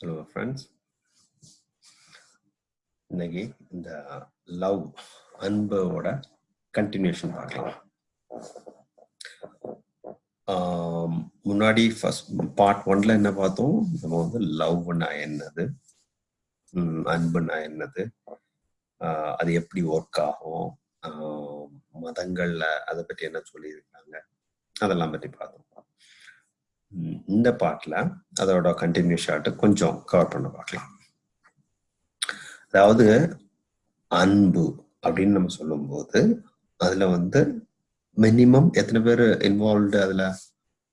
Hello friends இன்னைக்கு இந்த love அன்போட கண்டினியூஷன் பார்க்கலாம். முன்னாடி ஃபர்ஸ்ட் பார்ட் ஒன்ல என்ன பார்த்தோம்? நம்ம வந்து லவ்னா என்னது? அன்புனா என்னது? ஆஹ், அது எப்படி ஒர்க் ஆகும்? ஆஹ், மதங்கள்ல அதை பற்றி என்ன சொல்லியிருக்காங்க? அதெல்லாம் பற்றி பார்த்தோம். இந்த பாட்டில் அதோட கண்டினியூ ஷார்ட் கொஞ்சம் கவர் பண்ண பார்க்கலாம். அதாவது அன்பு அப்படின்னு நம்ம சொல்லும்போது அதில் வந்து மினிமம் எத்தனை பேர் இன்வால்வ்டு அதுல?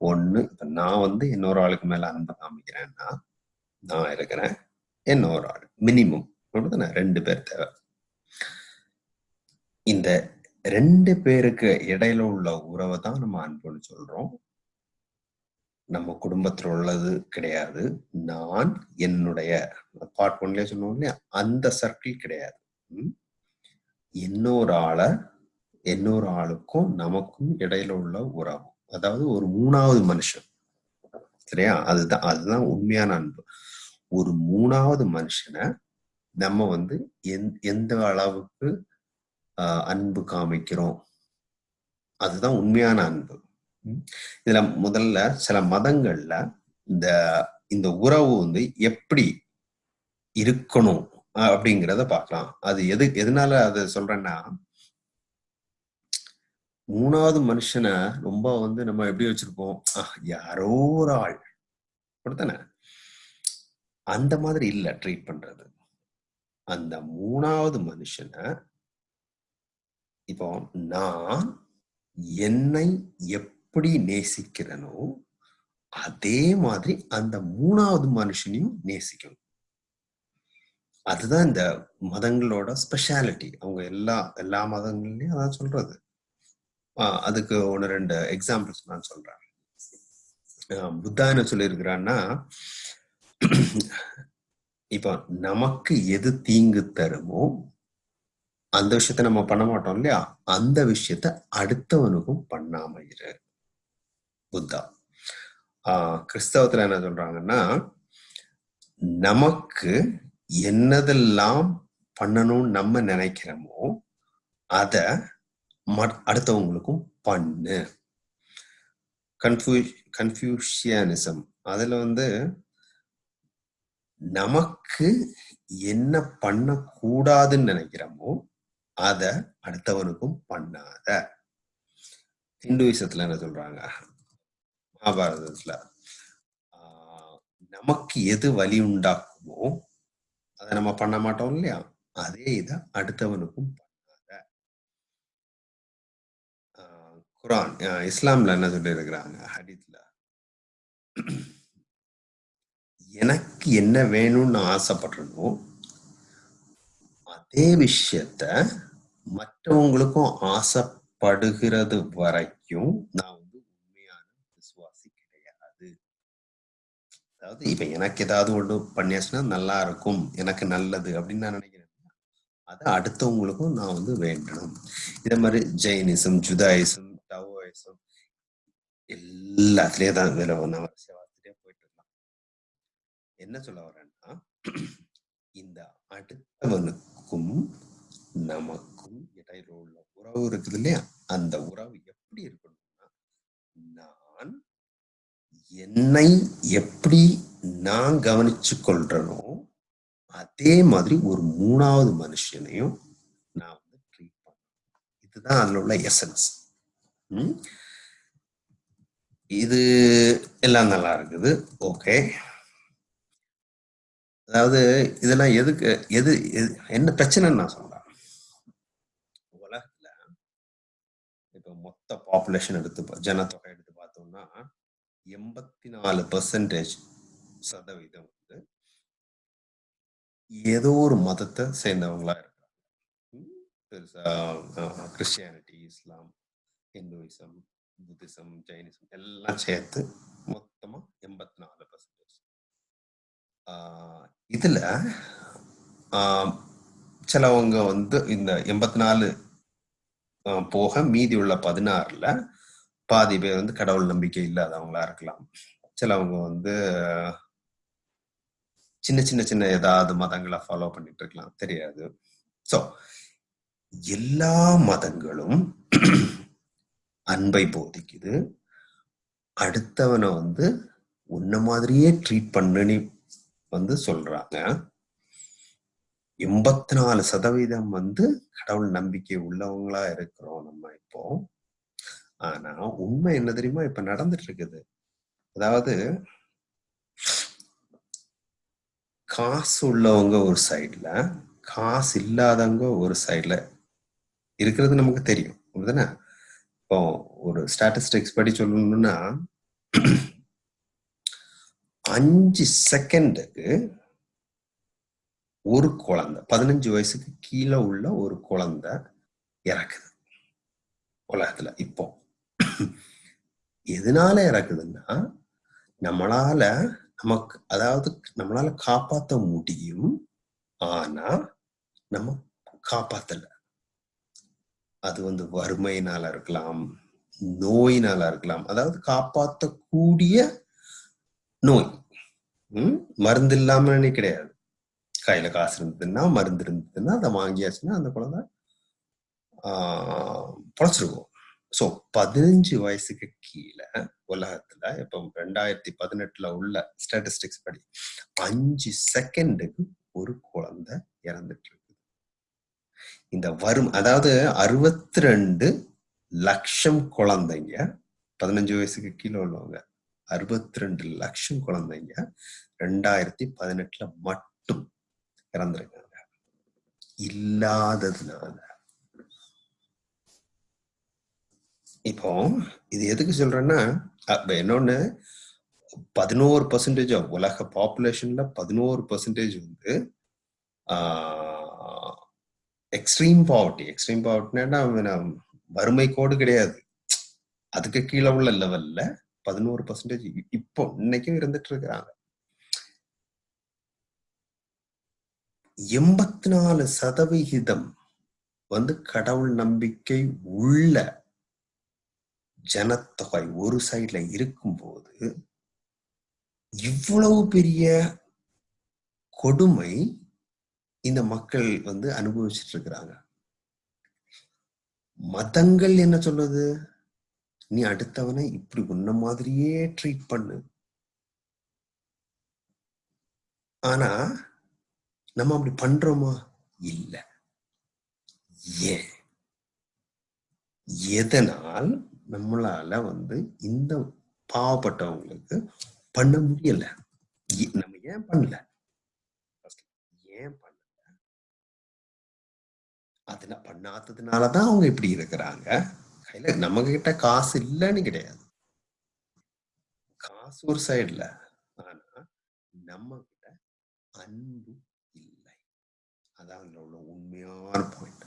ஒன்று இப்போ நான் வந்து இன்னொரு ஆளுக்கு மேலே அன்பு காமிக்கிறேன்னா நான் இருக்கிறேன் இன்னொரு ஆள். மினிமம் அப்படிதானே ரெண்டு பேர் தேவை. இந்த ரெண்டு பேருக்கு இடையில உள்ள உறவை தான் நம்ம அன்புன்னு சொல்றோம். நம்ம குடும்பத்தில் உள்ளது கிடையாது. நான் என்னுடைய பார்ட் ஒன்லயே சொன்னோம் இல்லையா? அந்த சர்க்கிள் கிடையாது. இன்னொரு ஆளை இன்னொரு ஆளுக்கும் நமக்கும் இடையில உள்ள உறவு. அதாவது ஒரு மூணாவது மனுஷன். சரியா? அதுதான் அதுதான் உண்மையான அன்பு. ஒரு மூணாவது மனுஷனை நம்ம வந்து எந்- எந்த அளவுக்கு அன்பு காமிக்கிறோம்? அதுதான் உண்மையான அன்பு. இதுல முதல்ல சில மதங்கள்ல இந்த இந்த உறவு வந்து எப்படி இருக்கணும் அப்படிங்கிறத பார்க்கலாம். அது எது எதனால அதை சொல்றேன்னா மூணாவது மனுஷனை ரொம்ப வந்து நம்ம எப்படி வச்சிருப்போம்? யாரோ ஒரு ஆள். அப்படித்தானே? அந்த மாதிரி இல்ல ட்ரீட் பண்றது. அந்த மூணாவது மனுஷனை இப்போ நான் என்னை எப்படி நேசிக்கிறனோ அதே மாதிரி அந்த மூணாவது மனுஷனையும் நேசிக்கணும். அதுதான் இந்த மதங்களோட ஸ்பெஷாலிட்டி அவங்க எல்லா எல்லா மதங்கள்லயும் அதான் சொல்றது. அதுக்கு ஒன்று ரெண்டு எக்ஸாம்பிள்ஸ் நான் சொல்றேன். ஆஹ் புத்தா என்ன சொல்லியிருக்கிறான்னா இப்போ நமக்கு எது தீங்கு தருமோ அந்த விஷயத்த நம்ம பண்ண மாட்டோம் இல்லையா? அந்த விஷயத்த அடுத்தவனுக்கும் பண்ணாம இரு. புத்தா ஆஹ் கிறிஸ்தவத்துல என்ன சொல்றாங்கன்னா நமக்கு என்னதெல்லாம் பண்ணணும்னு நம்ம நினைக்கிறோமோ அத அடுத்தவங்களுக்கும் பண்ணு. கன்ஃபியூ கன்ஃபியூஷியனிசம். அதுல வந்து நமக்கு என்ன பண்ணக்கூடாதுன்னு நினைக்கிறோமோ அத அடுத்தவனுக்கும் பண்ணாத. ஹிந்துவிசத்துல என்ன சொல்றாங்க? மகாபாரதத்துல நமக்கு எது வலி உண்டாக்குமோ அதை நம்ம பண்ண மாட்டோம் இல்லையா? அதே இதை அடுத்தவனுக்கும் பண்ணாத. குரான் இஸ்லாம்ல என்ன சொல்லி இருக்கிறாங்க ஹரித்ல எனக்கு என்ன வேணும்னு ஆசைப்படுறனோ அதே விஷயத்த மற்றவங்களுக்கும் ஆசைப்படுகிறது வரைக்கும் நான் வந்து உண்மையான விசுவாசி கிடையாது அதாவது இப்ப எனக்கு ஏதாவது ஒன்று பண்ணியாச்சுன்னா நல்லா இருக்கும் எனக்கு நல்லது அப்படின்னு நான் நினைக்கிறேன். அதை அடுத்தவங்களுக்கும் நான் வந்து வேண்டணும். இதே மாதிரி ஜெயினிசம் ஜுதாயிசம் டவோயிசம் எல்லாத்துலயும் தான் வேலை நான் பார்த்துட்டே போயிட்டு இருக்கலாம். என்ன சொல்ல வரேன்னா இந்த அடுத்தவனுக்கும் நமக்கும் இடையில உள்ள உறவு இருக்குது இல்லையா? அந்த உறவு எப்படி இருக்கணும்? என்னை எப்படி நான் கவனிச்சு கொள்றனோ அதே மாதிரி ஒரு மூணாவது மனுஷனையும் நான் வந்து ட்ரீட் பண்ணேன் இதுதான் அதுல உள்ள எசன்ஸ் இது எல்லாம் நல்லா இருக்குது. ஓகே. அதாவது இதெல்லாம் எதுக்கு எது எது- என்ன பிரச்சனைன்னு நான் சொல்றேன் உலகத்துல இப்ப மொத்த பாப்புலேஷன் எடுத்து பா- ஜனத்தொகை எடுத்து பார்த்தோம்னா எண்பத்தி நாலு பர்சன்டேஜ் சதவீதம் வந்து ஏதோ ஒரு மதத்தை சேர்ந்தவங்களா இருக்காங்க. ம், பெருசா Christianity Islam Hinduism Buddhism Jainism எல்லாம் சேர்த்து மொத்தமா எண்பத்தி நாலு பர்சன்டேஜ் இதுல சிலவங்க வந்து இந்த எண்பத்தி நாலு போக மீதி உள்ள பதினாறுல பாதி பேர் வந்து கடவுள் நம்பிக்கை இல்லாதவங்களா இருக்கலாம். சிலவங்க வந்து சின்ன சின்ன சின்ன ஏதாவது மதங்களை ஃபாலோ பண்ணிட்டு இருக்கலாம். தெரியாது. சோ எல்லா மதங்களும் அன்பை போதிக்குது. அடுத்தவனை வந்து உன்ன மாதிரியே ட்ரீட் பண்ணுன்னு வந்து சொல்றாங்க. எண்பத்தி நாலு சதவீதம் வந்து கடவுள் நம்பிக்கை உள்ளவங்களா இருக்கிறோம் நம்ம இப்போ. ஆனா உண்மை என்ன தெரியுமா? இப்ப நடந்துட்டு இருக்குது அதாவது காசு உள்ளவங்க ஒரு சைட்ல காசு இல்லாதவங்க ஒரு சைட்ல இருக்கிறது நமக்கு தெரியும். அப்படிதானே இப்போ ஒரு ஸ்டாட்டிஸ்டிக்ஸ் படி சொல்லணும்னா அஞ்சு செகண்டுக்கு ஒரு குழந்தை பதினஞ்சு வயசுக்கு கீழே உள்ள ஒரு குழந்தை இறக்குது. உலகத்துல இப்போ. எதனால இறக்குதுன்னா நம்மளால நமக்கு அதாவது நம்மளால காப்பாத்த முடியும் ஆனா நம்ம காப்பாத்தல. அது வந்து வறுமையினால இருக்கலாம் நோயினால இருக்கலாம். அதாவது காப்பாத்தக்கூடிய நோய். உம் மருந்து இல்லாமலே கிடையாது. கையில காசு இருந்ததுன்னா மருந்து இருந்ததுன்னா அதை வாங்கியாச்சுன்னா அந்த குழந்தை ஆஹ் பொழைச்சிருக்கும். ஸோ பதினஞ்சு வயசுக்கு கீழே உலகத்துல இப்போ ரெண்டாயிரத்தி பதினெட்டுல உள்ள ஸ்டாட்டிஸ்டிக்ஸ் படி அஞ்சு செகண்டுக்கு ஒரு குழந்தை இறந்துட்டு இருக்கு இந்த வரும் அதாவது அறுபத்தி ரெண்டு லட்சம் குழந்தைங்க பதினஞ்சு வயசுக்கு கீழே உள்ளவங்க அறுபத்தி ரெண்டு லட்சம் குழந்தைங்க ரெண்டாயிரத்தி பதினெட்டுல மட்டும் இறந்துருக்காங்க. இல்லாததுனால இப்போ இது எதுக்கு சொல்றேன்னா இன்னொன்னு பதினோரு பர்சன்டேஜ் உலக பாப்புலேஷன்ல பதினோரு பர்சன்டேஜ் வந்து எக்ஸ்ட்ரீம் பாவர்ட்டி எக்ஸ்ட்ரீம் பாவர்ட்டினா வறுமை கோடு கிடையாது. அதுக்கு கீழே உள்ள லெவல்ல பதினோரு பர்சன்டேஜ் இப்போ இன்னைக்கும் இருந்துட்டு இருக்கிறாங்க. எண்பத்தி நாலு சதவிகிதம் வந்து கடவுள் நம்பிக்கை உள்ள ஜனத்தொகை ஒரு சைட்ல இருக்கும்போது இவ்வளவு பெரிய கொடுமை இந்த மக்கள் வந்து அனுபவிச்சுட்டு இருக்கிறாங்க. மதங்கள் என்ன சொல்லுது? நீ அடுத்தவனை இப்படி உன்ன மாதிரியே ட்ரீட் பண்ணு. ஆனா நம்ம அப்படி பண்றோமா? இல்ல. ஏன்? எதனால் நம்மளால வந்து இந்த பாவப்பட்டவங்களுக்கு பண்ண முடியல. நம்ம ஏன் பண்ணல? ஏன் பண்ணல? அது பண்ணாததுனாலதான் அவங்க இப்படி இருக்கிறாங்க. கையில நம்ம கிட்ட காசு இல்லைன்னு கிடையாது. காசு ஒரு சைடுல ஆனா நம்ம கிட்ட அன்பு இல்லை. அதான் அதுல உள்ள உண்மையான பாயிண்ட்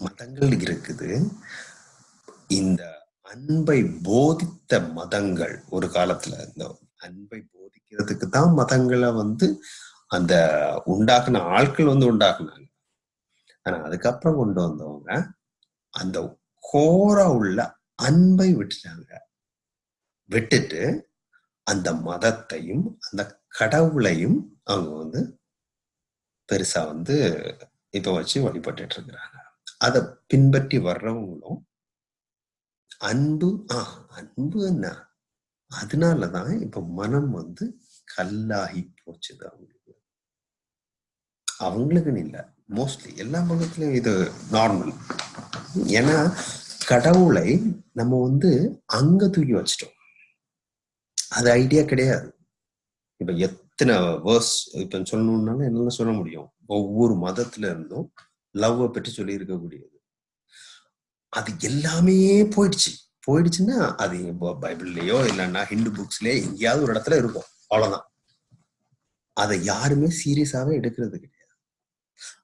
மதங்கள் இருக்குது. இந்த அன்பை போதித்த மதங்கள் ஒரு காலத்துல இந்த அன்பை போதிக்கிறதுக்கு தான் மதங்களை வந்து அந்த உண்டாக்குன ஆட்கள் வந்து உண்டாக்குனாங்க. ஆனா அதுக்கப்புறம் கொண்டு வந்தவங்க அந்த கோரா உள்ள அன்பை விட்டுட்டாங்க. விட்டுட்டு அந்த மதத்தையும் அந்த கடவுளையும் அவங்க வந்து பெருசா வந்து இப்ப வச்சு வழிபட்டு இருக்கிறாங்க. அதை பின்பற்றி வர்றவங்களும் அன்பு ஆஹ் அன்பு என்ன அதனாலதான் இப்ப மனம் வந்து கல்லாகி போச்சுது அவங்களுக்கு. அவங்களுக்குன்னு இல்லை மோஸ்ட்லி எல்லா மதத்துலயும் இது நார்மல் ஏன்னா கடவுளை நம்ம வந்து அங்க தூக்கி வச்சிட்டோம். அது ஐடியா கிடையாது. இப்ப எத்தனை வேர்ஸ் இப்ப சொல்லணும்னாலும் என்னால சொல்ல முடியும். ஒவ்வொரு மதத்துல இருந்தும் லவ்வை பற்றி சொல்லி இருக்கக்கூடியது அது எல்லாமே போயிடுச்சு. போயிடுச்சுன்னா அது பைபிள்லயோ இல்லைன்னா ஹிந்து புக்ஸ்லயோ எங்கேயாவது ஒரு இடத்துல இருக்கும். அவ்வளவுதான். அதை யாருமே சீரியஸாவே எடுக்கிறது கிடையாது.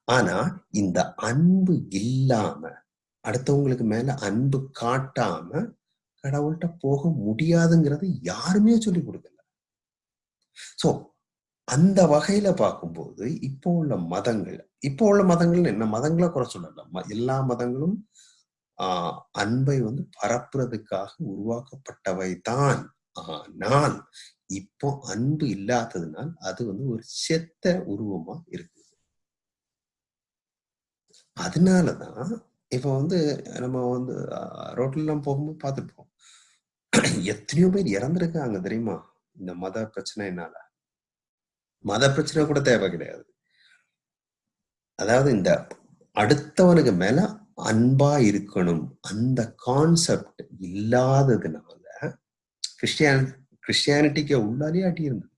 ஆனா இந்த அன்பு இல்லாம அடுத்தவங்களுக்கு மேல அன்பு காட்டாம கடவுள்கிட்ட போக முடியாதுங்கிறது யாருமே சொல்லி கொடுக்கல. சோ அந்த வகையில பார்க்கும்போது இப்போ உள்ள மதங்கள் இப்போ உள்ள மதங்கள் என்ன? மதங்களை குறை சொல்லல. எல்லா மதங்களும் ஆஹ் அன்பை வந்து பரப்புறதுக்காக உருவாக்கப்பட்டவை தான் ஆனால் இப்போ அன்பு இல்லாததுனால் அது வந்து ஒரு செத்த உருவமா இருக்கு அதனாலதான் இப்ப வந்து நம்ம வந்து ரோட்ல எல்லாம் போகும்போது பார்த்துருப்போம். எத்தனையோ பேர் இறந்துருக்காங்க தெரியுமா? இந்த மத பிரச்சனைனால மத பிரச்சனை கூட தேவை கிடையாது. அதாவது இந்த அடுத்தவனுக்கு மேல அன்பா இருக்கணும். அந்த கான்செப்ட் இல்லாததுனால கிறிஸ்டியானி கிறிஸ்டியானிட்டிக்கு உள்ளாலே அடி இருந்தது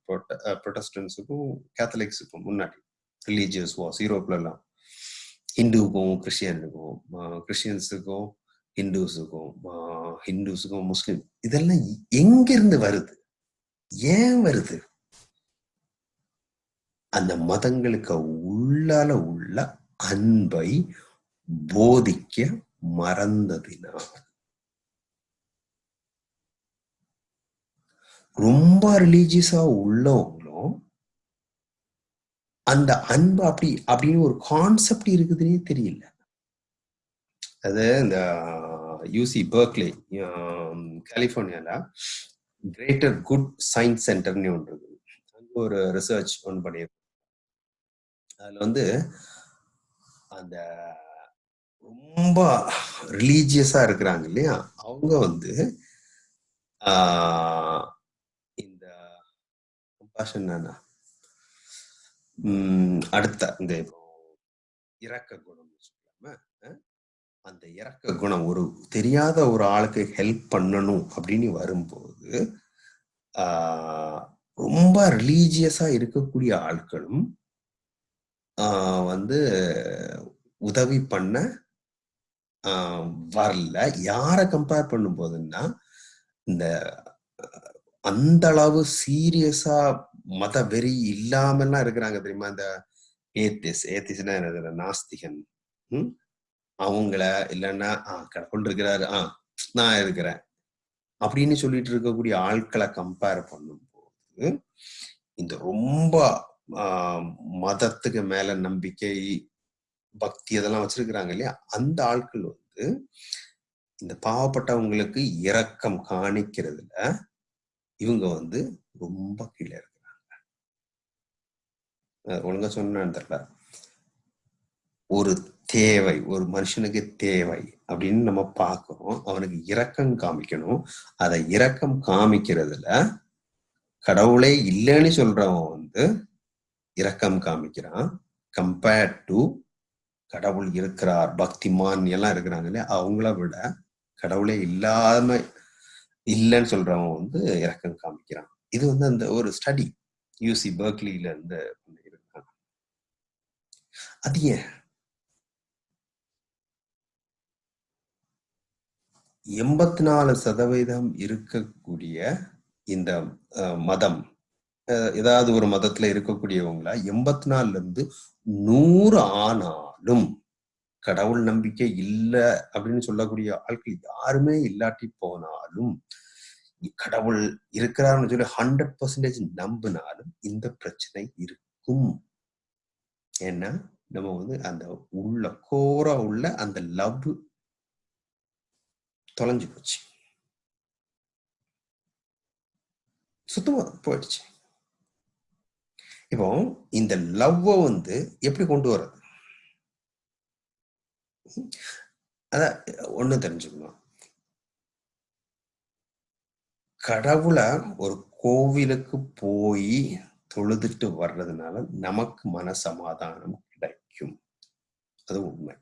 ப்ரொட்டஸ்டன்ஸுக்கும் கேத்தலிக்ஸுக்கும் முன்னாடி. ரிலீஜியஸ் வாஸ் யூரோப்ல எல்லாம் ஹிந்துவுக்கும் கிறிஸ்டியனுக்கும் கிறிஸ்டியன்ஸுக்கும் ஹிந்துஸுக்கும் ஹிந்துஸுக்கும் முஸ்லீம் இதெல்லாம் எங்கிருந்து வருது? ஏன் வருது? அந்த மதங்களுக்கு உள்ளால உள்ள அன்பை போதிக்க மறந்ததினால் ரொம்ப ரிலீஜியஸா உள்ளவங்களும் அந்த அன்பு அப்படி அப்படின்னு ஒரு கான்செப்ட் இருக்குதுன்னே தெரியல. அது இந்த யூசி பர்க்லே கலிபோர்னியால கிரேட்டர் குட் சயின்ஸ் சென்டர்னு ஒன்று இருக்குது. அங்க ஒரு ரிசர்ச் ஒன்று பண்ணியிருக்கோம் அதுல வந்து அந்த ரொம்ப ரிலீஜியஸா இருக்கிறாங்க இல்லையா? அவங்க வந்து இந்த கம்பாஷன் அடுத்த இந்த இப்போ இறக்க குணம் சொல்லாம அந்த இறக்க குணம் ஒரு தெரியாத ஒரு ஆளுக்கு ஹெல்ப் பண்ணணும் அப்படின்னு வரும்போது ரொம்ப ரிலீஜியஸா இருக்கக்கூடிய ஆட்களும் வந்து உதவி பண்ண வரல. யாரை கம்பேர் பண்ணும் போதுன்னா இந்த அந்த அளவு சீரியஸா மத வெறி இல்லாமல்லாம் இருக்கிறாங்க தெரியுமா? இந்த ஏத்திஸ் ஏத்திஸ்னா என்னது? நாஸ்திகன். ம்? அவங்கள இல்லைன்னா ஆஹ் கடவுள் இருக்கிறாரு ஆஹ் நான் இருக்கிறேன். அப்படின்னு சொல்லிட்டு இருக்கக்கூடிய ஆட்களை கம்பேர் பண்ணும்போது இந்த ரொம்ப மதத்துக்கு மேல நம்பிக்கை பக்தி அதெல்லாம் வச்சிருக்கிறாங்க இல்லையா? அந்த ஆட்கள் வந்து இந்த பாவப்பட்டவங்களுக்கு இரக்கம் காணிக்கிறதுல இவங்க வந்து ரொம்ப கீழே இருக்கிறாங்க. ஒழுங்கா சொன்ன தெரியல. ஒரு தேவை ஒரு மனுஷனுக்கு தேவை அப்படின்னு நம்ம பார்க்கிறோம். அவனுக்கு இரக்கம் காமிக்கணும். அதை இரக்கம் காமிக்கிறதுல கடவுளே இல்லைன்னு சொல்றவன் வந்து இரக்கம் காமிக்கிறான். கம்பேர்ட் டு கடவுள் இருக்கிறார் பக்திமான் எல்லாம் இருக்கிறாங்க இல்லையா? அவங்கள விட கடவுளே இல்லாம இல்லைன்னு சொல்றவங்க வந்து இறக்கம் காமிக்கிறான். இது வந்து அந்த ஒரு ஸ்டடி யூசி பர்க்லியில இருந்து இருக்காங்க அது ஏன்? எண்பத்தி நாலு சதவீதம் இருக்கக்கூடிய இந்த மதம் ஏதாவது ஒரு மதத்துல இருக்கக்கூடியவங்களா எண்பத்தி நாலுல இருந்து நூறு ஆனா இருந்தாலும் கடவுள் நம்பிக்கை இல்லை அப்படின்னு சொல்லக்கூடிய ஆட்கள் யாருமே இல்லாட்டி போனாலும் கடவுள் இருக்கிறாருன்னு சொல்லி ஹண்ட்ரட் பர்சன்டேஜ் நம்பினாலும் இந்த பிரச்சனை இருக்கும். ஏன்னா நம்ம வந்து அந்த உள்ள கோரா உள்ள அந்த லவ் தொலைஞ்சு போச்சு. சுத்தமா போயிடுச்சு. இப்போ இந்த லவ்வை வந்து எப்படி கொண்டு வர்றது? அதான் ஒண்ணு தெரிஞ்சுக்கணும். கடவுளை ஒரு கோவிலுக்கு போய் தொழுதுட்டு வர்றதுனால நமக்கு மன சமாதானம் கிடைக்கும். அது உண்மை.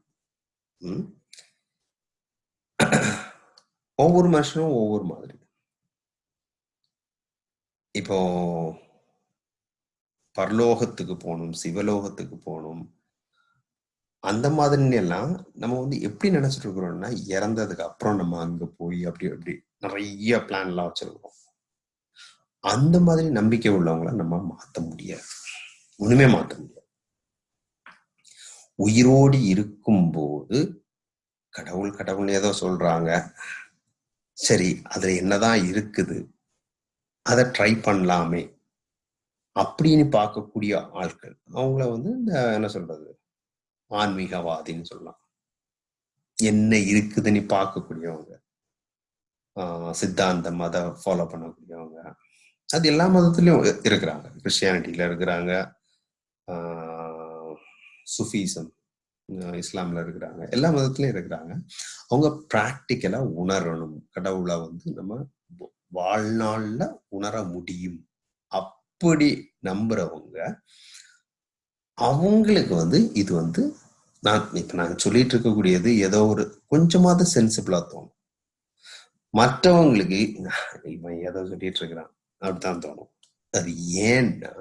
உம் ஒவ்வொரு மனுஷனும் ஒவ்வொரு மாதிரி. இப்போ பரலோகத்துக்கு போகணும் சிவலோகத்துக்கு போகணும் அந்த மாதிரி எல்லாம் நம்ம வந்து எப்படி நினைச்சிட்டு இருக்கிறோம்னா இறந்ததுக்கு அப்புறம் நம்ம அங்க போய் அப்படி அப்படி நிறைய பிளான் எல்லாம் வச்சிருக்கோம் அந்த மாதிரி நம்பிக்கை உள்ளவங்கள நம்ம மாத்த முடியாது. ஒண்ணுமே மாத்த முடியாது. உயிரோடு இருக்கும்போது கடவுள் கடவுள் ஏதோ சொல்றாங்க. சரி அதுல என்னதான் இருக்குது? அதை ட்ரை பண்ணலாமே. அப்படின்னு பார்க்கக்கூடிய ஆட்கள் அவங்கள வந்து இந்த என்ன சொல்றது? ஆன்மீகவாதின்னு சொல்லலாம். என்ன இருக்குதுன்னு பார்க்கக்கூடியவங்க. ஆஹ் சித்தாந்த ஃபாலோ பண்ணக்கூடியவங்க. அது எல்லா மதத்துலயும் இருக்கிறாங்க. கிறிஸ்டியானிட்டியில இருக்கிறாங்க. சுஃபீசம் இஸ்லாம்ல இருக்கிறாங்க. எல்லா மதத்துலயும் இருக்கிறாங்க. அவங்க ப்ராக்டிக்கலா உணரணும். கடவுளை வந்து நம்ம வாழ்நாள்ல உணர முடியும். அப்படி நம்புறவங்க அவங்களுக்கு வந்து இது வந்து நான் இப்ப நான் சொல்லிட்டு இருக்கக்கூடியது ஏதோ ஒரு கொஞ்சமாவது சென்சிபிளா தோணும். மற்றவங்களுக்கு இவன் ஏதோ சொல்லிட்டு இருக்கிறான். அப்படித்தான் தோணும். அது ஏன்னா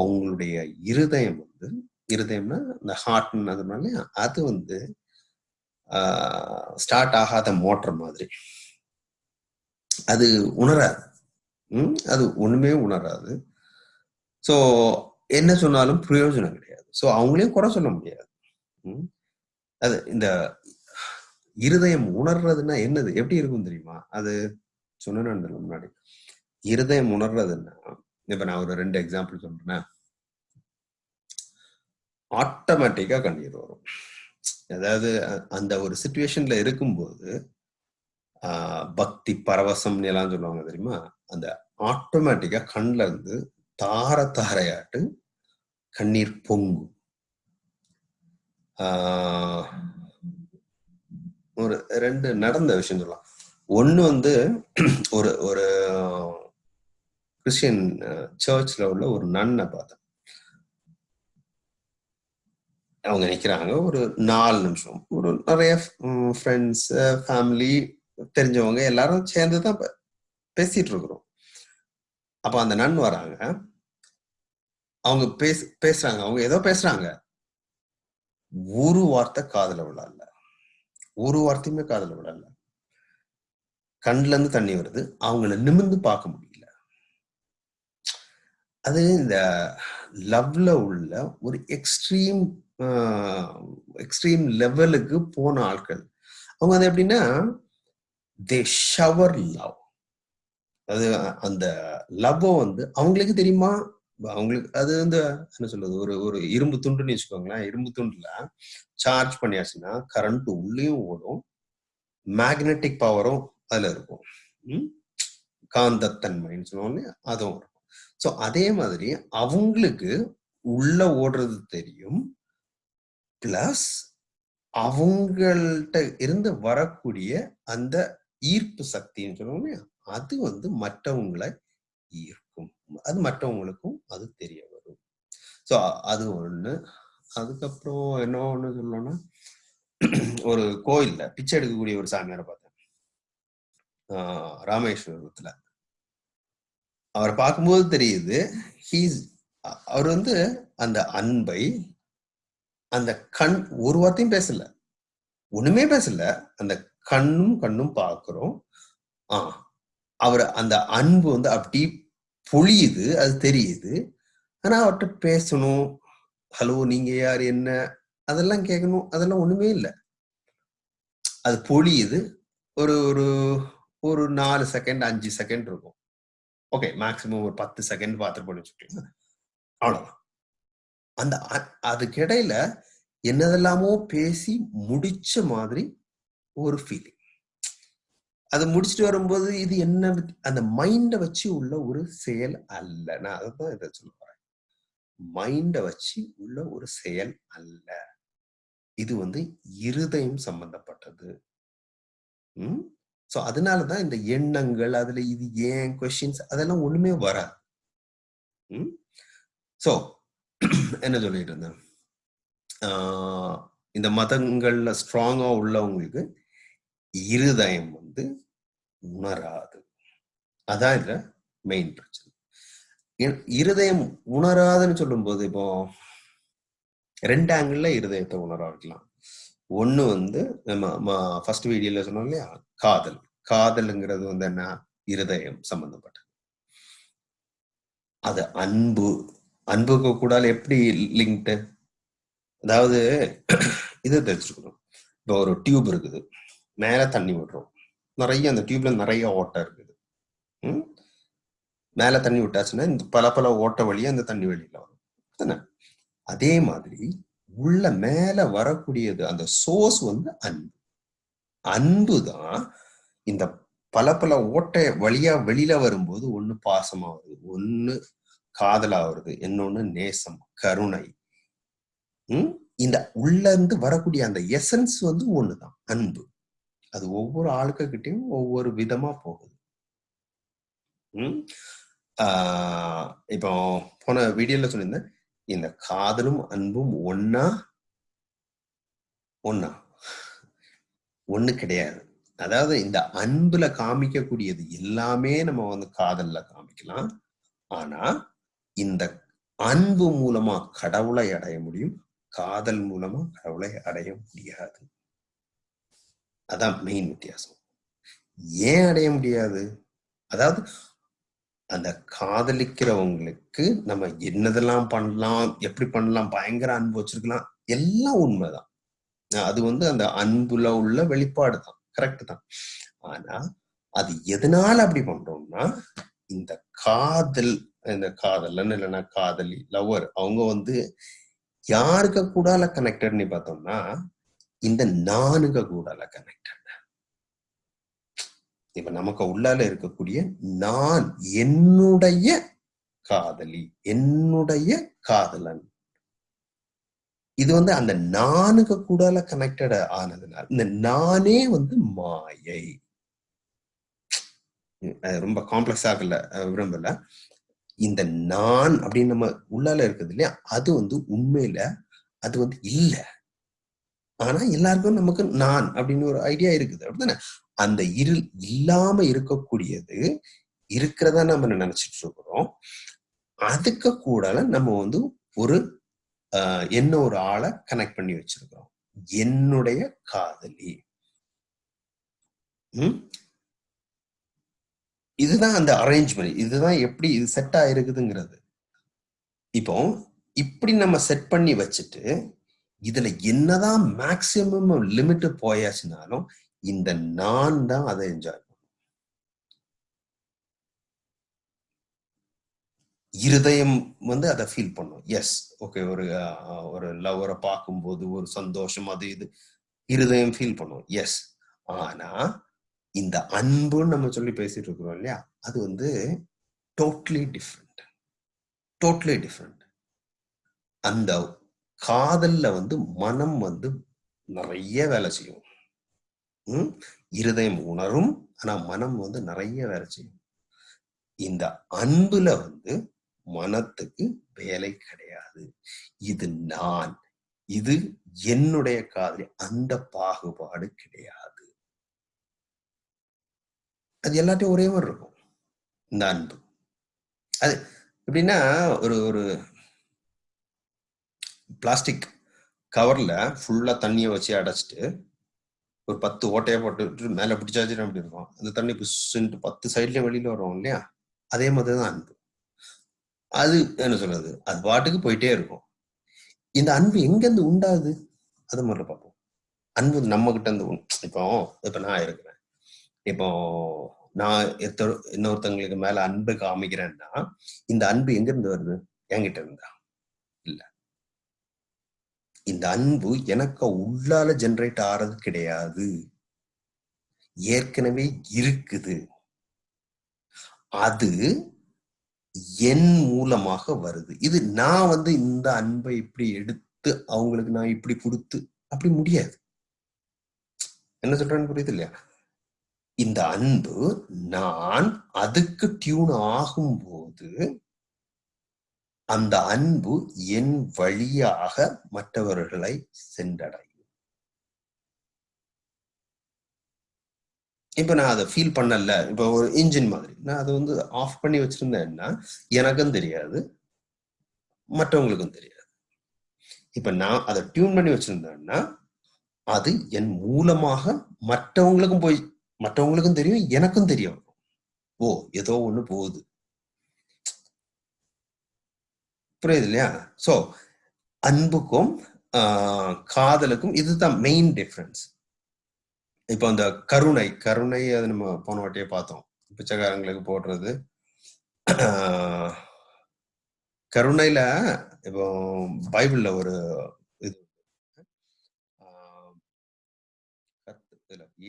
அவங்களுடைய இருதயம் வந்து இருதயம்னா இந்த ஹார்ட்னு அது இல்லையா? அது வந்து ஸ்டார்ட் ஆகாத மோட்டர் மாதிரி. அது உணராது. ம், அது ஒண்ணுமே உணராது. ஸோ என்ன சொன்னாலும் பிரயோஜனம் கிடையாது. ஸோ அவங்களையும் குறை சொல்ல முடியாது. அது இந்த இருதயம் உணர்றதுன்னா என்னது? எப்படி இருக்கும் தெரியுமா? அது சொன்னேன் முன்னாடி. இருதயம் உணர்றதுன்னா இப்ப நான் ஒரு ரெண்டு எக்ஸாம்பிள் சொல்றேன் ஆட்டோமேட்டிக்கா கண்ணீர் வரும். அதாவது அ- அந்த ஒரு சுச்சுவேஷன்ல இருக்கும்போது ஆஹ் பக்தி பரவசம் எல்லாம் சொல்லுவாங்க தெரியுமா? அந்த ஆட்டோமேட்டிக்கா கண்ல இருந்து தார தாரையாட்டு கண்ணீர் பொங்கும் ஆஹ் ஒரு ரெண்டு நடந்த விஷயம் சொல்லலாம். ஒன்று வந்து ஒரு ஒரு கிறிஸ்டியன் சர்ச்ல உள்ள ஒரு நன்னை பார்த்தேன். அவங்க நிக்கிறாங்க. ஒரு நாலு நிமிஷம். ஒரு நிறைய ஃப்ரெண்ட்ஸ் ஃபேமிலி தெரிஞ்சவங்க எல்லாரும் சேர்ந்து தான் பேசிட்டு இருக்கிறோம். அப்ப அந்த நன் வராங்க. அவங்க பேச பேசுறாங்க. அவங்க ஏதோ பேசுறாங்க. ஒரு வார்த்தை காதல விழல ஒரு வார்த்தையுமே காதல விழல கண்ல இருந்து தண்ணி வருது. அவங்கள நிமிர்ந்து பார்க்க முடியல. அது இந்த லவ்ல உள்ள ஒரு எக்ஸ்ட்ரீம் எக்ஸ்ட்ரீம் லெவலுக்கு போன ஆட்கள். அவங்க அது எப்படின்னா தே ஷவர் லவ் அது அந்த லவ் வந்து அவங்களுக்கு தெரியுமா? அவங்களுக்கு அது வந்து என்ன சொல்றது ஒரு ஒரு இரும்பு துண்டுன்னு வச்சுக்கோங்களேன் இரும்பு துண்டுல சார்ஜ் பண்ணியாச்சுன்னா கரண்ட் உள்ளேயும் ஓடும் மேக்னெட்டிக் பவரும் அதுல இருக்கும். காந்தத்தன்மைன்னு சொல்லுவோம் அதுவும் இருக்கும். ஸோ அதே மாதிரி அவங்களுக்கு உள்ள ஓடுறது தெரியும் பிளஸ் அவங்கள்ட்ட இருந்து வரக்கூடிய அந்த ஈர்ப்பு சக்தின்னு சொல்லுவோம் அது வந்து மற்றவங்களை ஈர்க்கும். அது மற்றவங்களுக்கும் அது தெரிய வரும். ஸோ அது ஒண்ணு. அதுக்கப்புறம் என்ன ஒண்ணு சொல்லணும்னா ஒரு கோயில்ல பிச்சை எடுக்கக்கூடிய ஒரு சாமியாரை பார்த்தேன். ஆஹ் ராமேஸ்வரத்துல. அவரை பார்க்கும்போது தெரியுது ஹீஸ் அவர் வந்து அந்த அன்பை அந்த கண் ஒரு வார்த்தையும் பேசல. ஒண்ணுமே பேசல. அந்த கண்ணும் கண்ணும் பார்க்கிறோம். ஆ அவர் அந்த அன்பு வந்து அப்படி பொழியுது அது தெரியுது. ஆனா அவர்கிட்ட பேசணும். ஹலோ நீங்க யார்? என்ன? அதெல்லாம் கேட்கணும். அதெல்லாம் ஒண்ணுமே இல்லை. அது பொழியுது ஒரு ஒரு ஒரு நாலு செகண்ட் அஞ்சு செகண்ட் இருக்கும். ஓகே மேக்சிமம் ஒரு பத்து செகண்ட் பார்த்துட்டு போய் அவ்வளோதான் அந்த அ- அதுக்கிடையில என்னதெல்லாமோ பேசி முடிச்ச மாதிரி ஒரு ஃபீலிங் அதை முடிச்சுட்டு வரும்போது இது என்ன அந்த மைண்டை வச்சு உள்ள ஒரு செயல் அல்ல. நான் அதான் இதை சொல்ல போறேன். மைண்டை வச்சு உள்ள ஒரு செயல் அல்ல. இது வந்து இருதயம் சம்பந்தப்பட்டது. ம்? ஸோ அதனாலதான் இந்த எண்ணங்கள் அதுல இது ஏன் கொஸ்டின்ஸ் அதெல்லாம் ஒண்ணுமே வராது. ம்? ஸோ என்ன சொல்லிட்டு இருந்தேன்? இந்த மதங்கள்ல ஸ்ட்ராங்கா உள்ளவங்களுக்கு இருதயம் வந்து உணராது. அதான் இதுல மெயின் பிரச்சனை. இருதயம் உணராதுன்னு சொல்லும்போது இப்போ ரெண்டு ஆங்கிள் இருதயத்தை உணர வைக்கலாம். ஒண்ணு வந்து நம்ம ஃபர்ஸ்ட் வீடியோல சொன்னோம் இல்லையா? காதல். காதல்ங்கிறது வந்து என்ன? இருதயம் சம்பந்தப்பட்டது. அது அன்பு. அன்புக்கு கூட எப்படி லிங்க்டு அதாவது இது தெரிஞ்சுக்கணும். இப்போ ஒரு டியூப் இருக்குது. மேல தண்ணி விடுறோம். நிறைய அந்த டியூப்ல நிறைய ஓட்டை இருக்குது. ம்? மேல தண்ணி விட்டாச்சுன்னா இந்த பல பல ஓட்டை வழியா அந்த தண்ணி வெளியில வரும். அதே மாதிரி உள்ள மேல வரக்கூடியது அந்த சோர்ஸ் வந்து அன்பு. அன்பு தான் இந்த பல பல ஓட்டை வழியா வெளியில வரும்போது ஒண்ணு பாசமா வருது ஒண்ணு காதலா வருது இன்னொன்னு நேசம் கருணை. உம் இந்த உள்ள இருந்து வரக்கூடிய அந்த எசன்ஸ் வந்து ஒண்ணுதான் அன்பு. அது ஒவ்வொரு ஆளுக்கிட்டையும் ஒவ்வொரு விதமா போகுது. உம் ஆஹ் இப்போ போன வீடியோல சொல்லியிருந்தேன் இந்த காதலும் அன்பும் ஒன்னா ஒன்னா ஒண்ணு கிடையாது. அதாவது இந்த அன்புல காமிக்கக்கூடியது எல்லாமே நம்ம வந்து காதல்ல காமிக்கலாம். ஆனா இந்த அன்பு மூலமா கடவுளை அடைய முடியும் காதல் மூலமா கடவுளை அடைய முடியாது. அதான் மெயின் வித்தியாசம். ஏன் அடைய முடியாது? அதாவது அந்த காதலிக்கிறவங்களுக்கு நம்ம என்னதெல்லாம் பண்ணலாம் எப்படி பண்ணலாம் பயங்கர அன்பு வச்சிருக்கலாம் எல்லாம் உண்மைதான். அது வந்து அந்த அன்புல உள்ள வெளிப்பாடு தான் கரெக்ட் தான். ஆனா அது எதனால அப்படி பண்றோம்னா இந்த காதல் இந்த காதலன்னு இல்லைன்னா காதலி லவர் அவங்க வந்து யாருக்கு கூடால கனெக்டட்னு பார்த்தோம்னா இந்த நானுக கூடால கனெக்டட் இப்ப நமக்கு உள்ளால இருக்கக்கூடிய நான் என்னுடைய காதலி என்னுடைய காதலன். இது வந்து அந்த நானுக்கு கூடால கனெக்டட் ஆனதுனால இந்த நானே வந்து மாயை. ரொம்ப காம்ப்ளெக்ஸ் ஆகல விரும்பல. இந்த நான் அப்படின்னு நம்ம உள்ளால இருக்குது இல்லையா அது வந்து உண்மையில அது வந்து இல்ல. ஆனா எல்லாருக்கும் நமக்கு நான் அப்படின்னு ஒரு ஐடியா இருக்குது. அப்படிதானே அந்த இருள் இல்லாம இருக்கக்கூடியது இருக்கிறதா நம்ம நினைச்சிட்டு இருக்கிறோம்? அதுக்கு கூடால நம்ம வந்து ஒரு என்ன ஒரு ஆளை கனெக்ட் பண்ணி வச்சிருக்கிறோம். என்னுடைய காதலி. உம் இதுதான் அந்த அரேஞ்ச்மெண்ட் இதுதான் எப்படி இது செட் ஆயிருக்குதுங்கிறது. இப்போ இப்படி நம்ம செட் பண்ணி வச்சுட்டு இதுல என்னதான் மேக்சிமம் லிமிட் போயாச்சுனாலும் இந்த நான் தான் அதை என்ஜாய் பண்ணும். இருதயம் வந்து அதை ஃபீல் பண்ணும். எஸ் ஓகே ஒரு ஒரு லவரை பார்க்கும்போது ஒரு சந்தோஷம் அது இது இருதயம் ஃபீல் பண்ணும். எஸ் ஆனா இந்த அன்புன்னு நம்ம சொல்லி பேசிட்டு இருக்கிறோம் இல்லையா அது வந்து டோட்லி டிஃப்ரெண்ட் டோட்லி டிஃப்ரெண்ட் அந்த காதல்ல வந்து மனம் வந்து நிறைய வேலை செய்யும். உம் இருதயம் உணரும் ஆனா மனம் வந்து நிறைய வேலை செய்யும். இந்த அன்புல வந்து மனத்துக்கு வேலை கிடையாது. இது நான் இது என்னுடைய காதலி அந்த பாகுபாடு கிடையாது. அது எல்லாத்தையும் ஒரே மாதிரி இருக்கும். இந்த அன்பு. அது எப்படின்னா ஒரு ஒரு பிளாஸ்டிக் கவர்ல ஃபுல்லா தண்ணியை வச்சு அடைச்சிட்டு ஒரு பத்து ஓட்டையை போட்டு மேலே பிடிச்சாச்சு அப்படி இருக்கும். அந்த தண்ணி புஷ்ன்ட்டு பத்து சைட்லயும் வெளியில வரும் இல்லையா? அதே மாதிரி தான் அன்பு. அது என்ன சொல்றது? அது பாட்டுக்கு போயிட்டே இருக்கும். இந்த அன்பு எங்கேருந்து உண்டாது அது முதல்ல பார்ப்போம். அன்பு நம்ம கிட்ட இருந்து இப்போ இப்போ நான் இருக்கிறேன். இப்போ நான் இன்னொருத்தவங்களுக்கு மேல அன்பு காமிக்கிறேன்னா இந்த அன்பு எங்கிருந்து வருது? என்கிட்ட இருந்தா. இந்த அன்பு எனக்கு உள்ளால ஜென்ரேட் ஆறது கிடையாது. ஏற்கனவே இருக்குது. அது என் மூலமாக வருது. இது நான் வந்து இந்த அன்பை இப்படி எடுத்து அவங்களுக்கு நான் இப்படி கொடுத்து அப்படி முடியாது. என்ன சொல்றேன்னு புரியுது இல்லையா? இந்த அன்பு நான் அதுக்கு டியூன் ஆகும்போது அந்த அன்பு என் வழியாக மற்றவர்களை சென்றடையும். இப்ப நான் அதை ஃபீல் பண்ணல. இப்ப ஒரு இன்ஜின் மாதிரி. நான் அதை வந்து ஆஃப் பண்ணி வச்சிருந்தேன்னா எனக்கும் தெரியாது. மற்றவங்களுக்கும் தெரியாது. இப்ப நான் அதை டியூன் பண்ணி வச்சிருந்தேன்னா அது என் மூலமாக மற்றவங்களுக்கும் போய் மற்றவங்களுக்கும் தெரியும் எனக்கும் தெரியும். ஓ ஏதோ ஒண்ணு போகுது. புரியுது இல்லையா? ஸோ அன்புக்கும் காதலுக்கும் இதுதான் மெயின் டிஃப்ரென்ஸ் இப்போ அந்த கருணை கருணை அது நம்ம போன வாட்டியே பார்த்தோம். பிச்சைக்காரங்களுக்கு போடுறது. கருணையில இப்போ பைபிள்ல ஒரு இது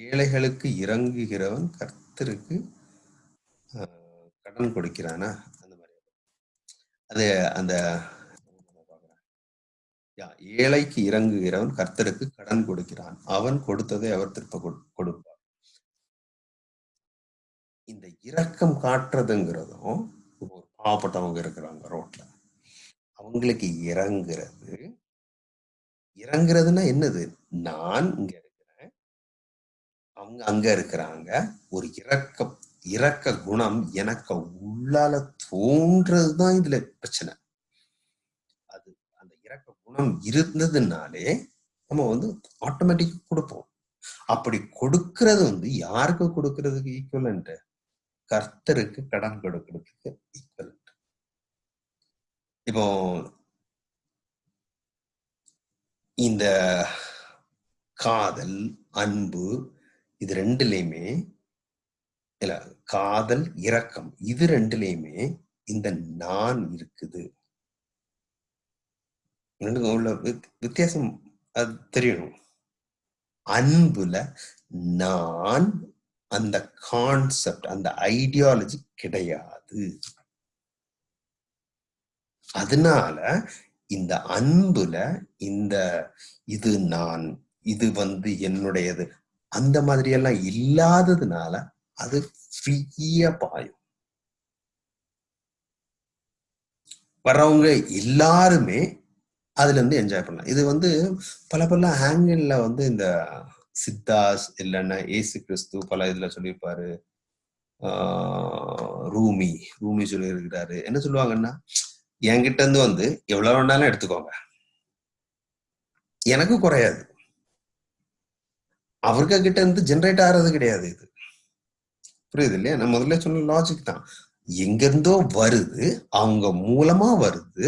ஏழைகளுக்கு இறங்குகிறவன் கர்த்தருக்கு கடன் கொடுக்கிறானா? அது அந்த யா, ஏழைக்கு இறங்குகிறவன் கர்த்தருக்கு கடன் கொடுக்கிறான். அவன் கொடுத்ததை அவர் திருப்ப கொடு- கொடுப்பார். இந்த இரக்கம் காட்டுறதுங்கிறதும் ஒரு பாவப்பட்டவங்க இருக்கிறாங்க ரோட்ல. அவங்களுக்கு இறங்குறது இறங்குறதுன்னா என்னது? நான் இங்க இருக்கிறேன். அவங்க அங்க இருக்கிறாங்க. ஒரு இரக்கம். இறக்க குணம் எனக்கு உள்ளால தோன்றதுதான் இதுல பிரச்சனை. அது அந்த இரக்க குணம் இருந்ததுனாலே நம்ம வந்து ஆட்டோமேட்டிக்கா கொடுப்போம். அப்படி கொடுக்கறது வந்து யாருக்கு கொடுக்கறதுக்கு ஈக்குவலன்ட் கர்த்தருக்கு கடன் கொடுக்கறதுக்கு ஈக்குவலன்ட் இப்போ இந்த காதல் அன்பு இது ரெண்டுலையுமே இல்ல காதல் இரக்கம் இது ரெண்டுலயுமே இந்த நான் இருக்குது. ரெண்டுக்கும் உள்ள வித்தியாசம் அது தெரியணும். அன்புல நான் அந்த கான்செப்ட் அந்த ஐடியாலஜி கிடையாது. அதனால இந்த அன்புல இந்த இது நான் இது வந்து என்னுடையது அந்த மாதிரி எல்லாம் இல்லாததுனால அது ஃப்ரீயா பாயும் வர்றவங்க எல்லாருமே அதுல இருந்து என்ஜாய் பண்ணலாம் இது வந்து பல பல ஆங்கிள் வந்து இந்த சித்தாஸ் இல்லைன்னா ஏசு கிறிஸ்து பல இதுல சொல்லியிருப்பாரு ஆஹ் ரூமி ரூமி சொல்லியிருக்கிறாரு என்ன சொல்லுவாங்கன்னா என்கிட்ட இருந்து வந்து எவ்வளவு வேணாலும் எடுத்துக்கோங்க எனக்கு குறையாது அவருக்கு கிட்ட இருந்து ஜென்ரேட் ஆகிறது கிடையாது இது புரியுது இல்லையா? நான் முதல்ல சொன்ன லாஜிக் தான். எங்கிருந்தோ வருது அவங்க மூலமா வருது.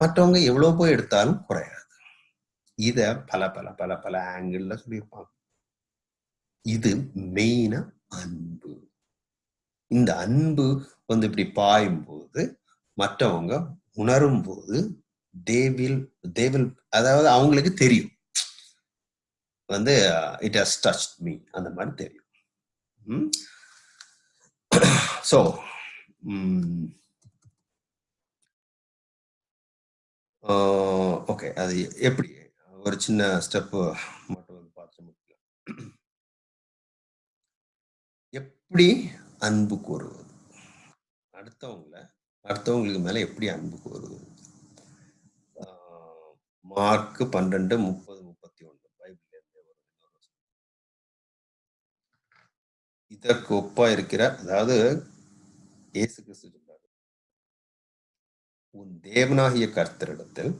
மற்றவங்க எவ்வளவு போய் எடுத்தாலும் குறையாது. இத பல பல பல பல ஆங்கிள் சொல்லியிருப்பாங்க. இது மெயினா அன்பு. இந்த அன்பு வந்து இப்படி பாயும் போது மற்றவங்க உணரும் போது தேவில் தேவில் அதாவது அவங்களுக்கு தெரியும். வந்து இட் ஹஸ் டச் மீ அந்த மாதிரி தெரியும். Hmm? So okay mm, uh, அது எப்படி? ஒரு சின்ன ஸ்டெப்பு மட்டும் வந்து பார்த்து முடிக்கலாம். எப்படி அன்பு கூறுவது அடுத்தவங்கள அடுத்தவங்களுக்கு மேலே எப்படி அன்பு கூறுவது ஆஹ் மார்க் பன்னெண்டு முப்பது முப்பத்தி ஒன்று பைபிள்ல இருந்தே வரும் இன்னொரு வசனம். இதற்கு ஒப்பா இருக்கிற அதாவது இயேசு கிறிஸ்து சொல்றாரு. உன் தேவனாகிய கர்த்தரிடத்தில்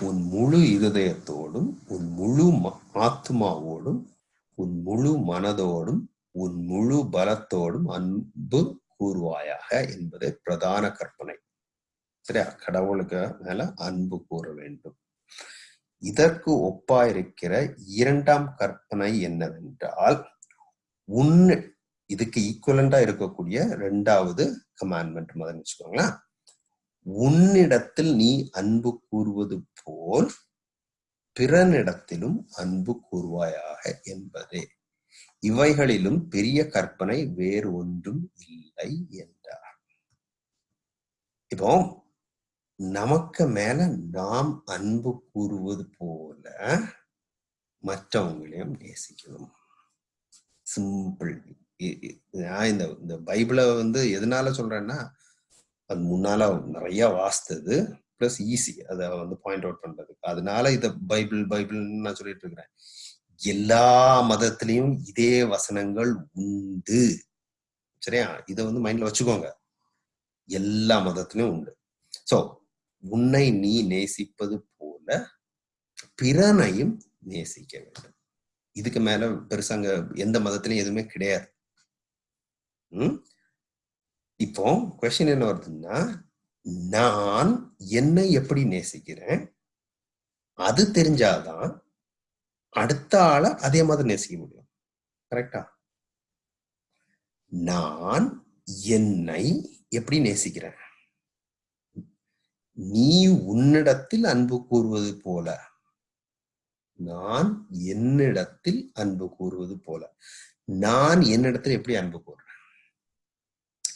உன் முழு இருதயத்தோடும் உன் முழு ஆத்மாவோடும் உன் முழு மனதோடும் உன் முழு பலத்தோடும் அன்பு கூறுவாயாக என்பது பிரதான கற்பனை. சரியா? கடவுளுக்கு மேல அன்பு கூற வேண்டும். இதற்கு ஒப்பாயிருக்கிற இரண்டாம் கற்பனை என்னவென்றால் உன் இதுக்கு ஈக்குவலண்டா இருக்கக்கூடிய ரெண்டாவது கமாண்ட்மெண்ட் முதல்ல வச்சுக்கோங்களேன். உன்னிடத்தில் நீ அன்பு கூறுவது போல் பிறனிடத்திலும் அன்பு கூறுவாயாக என்பதே. இவைகளிலும் பெரிய கற்பனை வேறு ஒன்றும் இல்லை என்றார். இப்போ நமக்கு மேல நாம் அன்பு கூறுவது போல மற்றவங்களையும் நேசிக்கணும் சிம்பிள் இந்த இந்த பைபிளை வந்து எதனால சொல்றேன்னா அது முன்னால நிறைய வாசித்தது பிளஸ் ஈஸி அதை வந்து பாயிண்ட் அவுட் பண்றதுக்கு. அதனால இத பைபிள் பைபிள்னு நான் சொல்லிட்டு இருக்கிறேன். எல்லா மதத்திலையும் இதே வசனங்கள் உண்டு. சரியா? இதை வந்து மைண்ட்ல வச்சுக்கோங்க. எல்லா மதத்திலையும் உண்டு. சோ உன்னை நீ நேசிப்பது போல பிறனையும் நேசிக்க வேண்டும். இதுக்கு மேல பெருசாங்க எந்த மதத்திலையும் எதுவுமே கிடையாது. இப்போ கொஸ்டின் என்ன வருதுன்னா நான் என்னை எப்படி நேசிக்கிறேன்? அது தெரிஞ்சாதான் அடுத்த ஆளை அதே மாதிரி நேசிக்க முடியும். கரெக்டா நான் என்னை எப்படி நேசிக்கிறேன்? நீ உன்னிடத்தில் அன்பு கூறுவது போல. நான் என்னிடத்தில் அன்பு கூறுவது போல. நான் என்னிடத்தில் எப்படி அன்பு கூறுறேன்?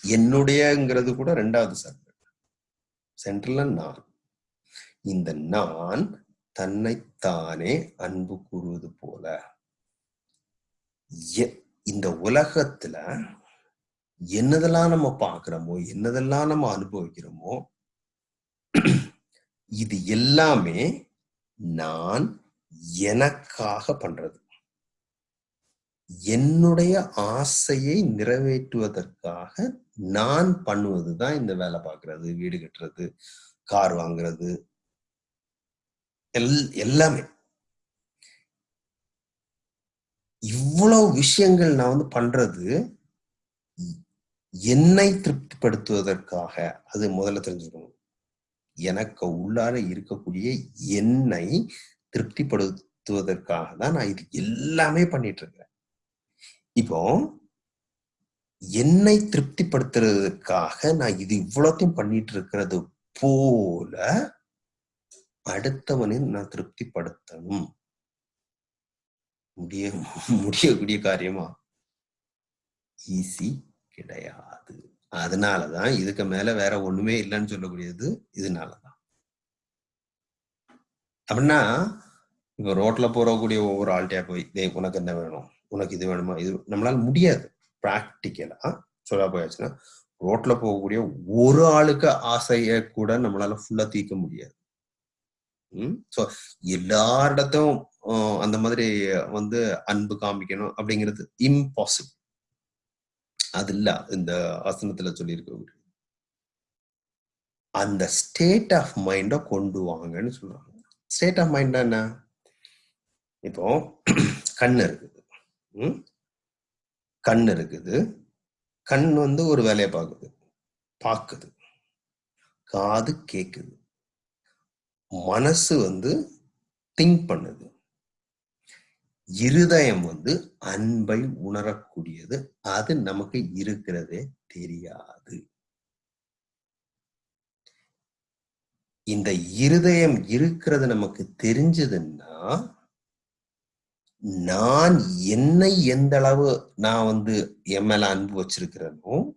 என்னுடையங்கிறது கூட ரெண்டாவது சர்க்கிள். சென்ட்ரல்ல நான் இந்த நான் தன்னைத்தானே அன்பு கூறுவது போல. எ- இந்த உலகத்துல என்னதெல்லாம் நம்ம பாக்குறோமோ என்னதெல்லாம் நம்ம அனுபவிக்கிறோமோ இது எல்லாமே நான் எனக்காக பண்றது. என்னுடைய ஆசையை நிறைவேற்றுவதற்காக நான் பண்ணுவது தான் இந்த வேலை பார்க்கறது வீடு கட்டுறது கார் வாங்குறது. எல் எல்லாமே. இவ்வளவு விஷயங்கள் நான் வந்து பண்றது என்னை திருப்திப்படுத்துவதற்காக. அது முதல்ல தெரிஞ்சுக்கணும். எனக்கு உள்ளார இருக்கக்கூடிய என்னை திருப்திப்படுத்துவதற்காக தான் நான் இது எல்லாமே பண்ணிட்டு இருக்கிறேன். இப்போ என்னை திருப்திப்படுத்துறதுக்காக நான் இது இவ்வளோத்தையும் பண்ணிட்டு இருக்கிறது போல அடுத்தவனையும் நான் திருப்திப்படுத்தணும். முடிய முடியக்கூடிய காரியமா? ஈஸி கிடையாது. அதனாலதான் இதுக்கு மேல வேற ஒண்ணுமே இல்லைன்னு சொல்லக்கூடியது இதனாலதான். அப்படின்னா இப்ப ரோட்ல போறக்கூடிய ஒவ்வொரு ஆள்கிட்டயா போய் உனக்கு என்ன வேணும்? உனக்கு இது வேணுமா? இது நம்மளால முடியாது. ப்ராக்டிக்கலா சொல்ல போயாச்சுன்னா ரோட்ல போகக்கூடிய ஒரு ஆளுக்கு ஆசைய கூட நம்மளால ஃபுல்லா தீர்க்க முடியாது. ம்? ஸோ எல்லாரிடத்தும் அந்த மாதிரி வந்து அன்பு காமிக்கணும் அப்படிங்கிறது இம்பாசிபிள் அது இல்ல இந்த ஆசனத்துல சொல்லியிருக்க அந்த ஸ்டேட் ஆஃப் மைண்ட கொண்டு வாங்கன்னு சொல்றாங்க. ஸ்டேட் ஆஃப் மைண்ட் என்ன? இப்போ கண் இருக்குது. ம்? கண் இருக்குது. கண் வந்து ஒரு வேலையை பார்க்குது. பார்க்குது. காது கேக்குது. மனசு வந்து திங்க் பண்ணுது. இருதயம் வந்து அன்பை உணரக்கூடியது. அது நமக்கு இருக்கிறதே தெரியாது. இந்த இருதயம் இருக்கிறது நமக்கு தெரிஞ்சதுன்னா நான் என்னை எந்த அளவு நான் வந்து என் மேல அன்பு வச்சிருக்கிறேனோ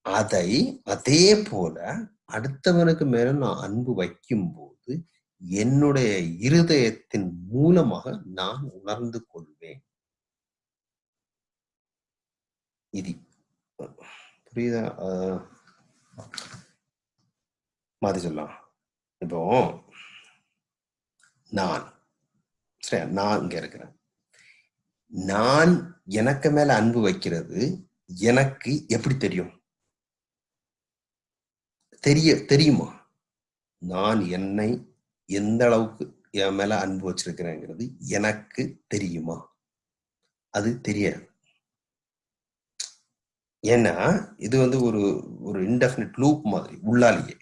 அதை அதே போல அடுத்தவனுக்கு மேல நான் அன்பு வைக்கும் போது என்னுடைய இருதயத்தின் மூலமாக நான் உணர்ந்து கொள்வேன். இது புரியுதா? ஆஹ் மாத்தி சொல்லலாம். இப்போ நான் சரி நான் இங்க இருக்கிறேன். நான் எனக்கு மேல அன்பு வைக்கிறது எனக்கு எப்படி தெரியும்? தெரிய தெரியுமா? நான் என்னை எந்த அளவுக்கு என் மேல அன்பு வச்சிருக்கிறேங்கிறது எனக்கு தெரியுமா? அது தெரியாது. ஏன்னா இது வந்து ஒரு ஒரு இன்டெஃபினிட் லூப் மாதிரி உள்ளாலேயே.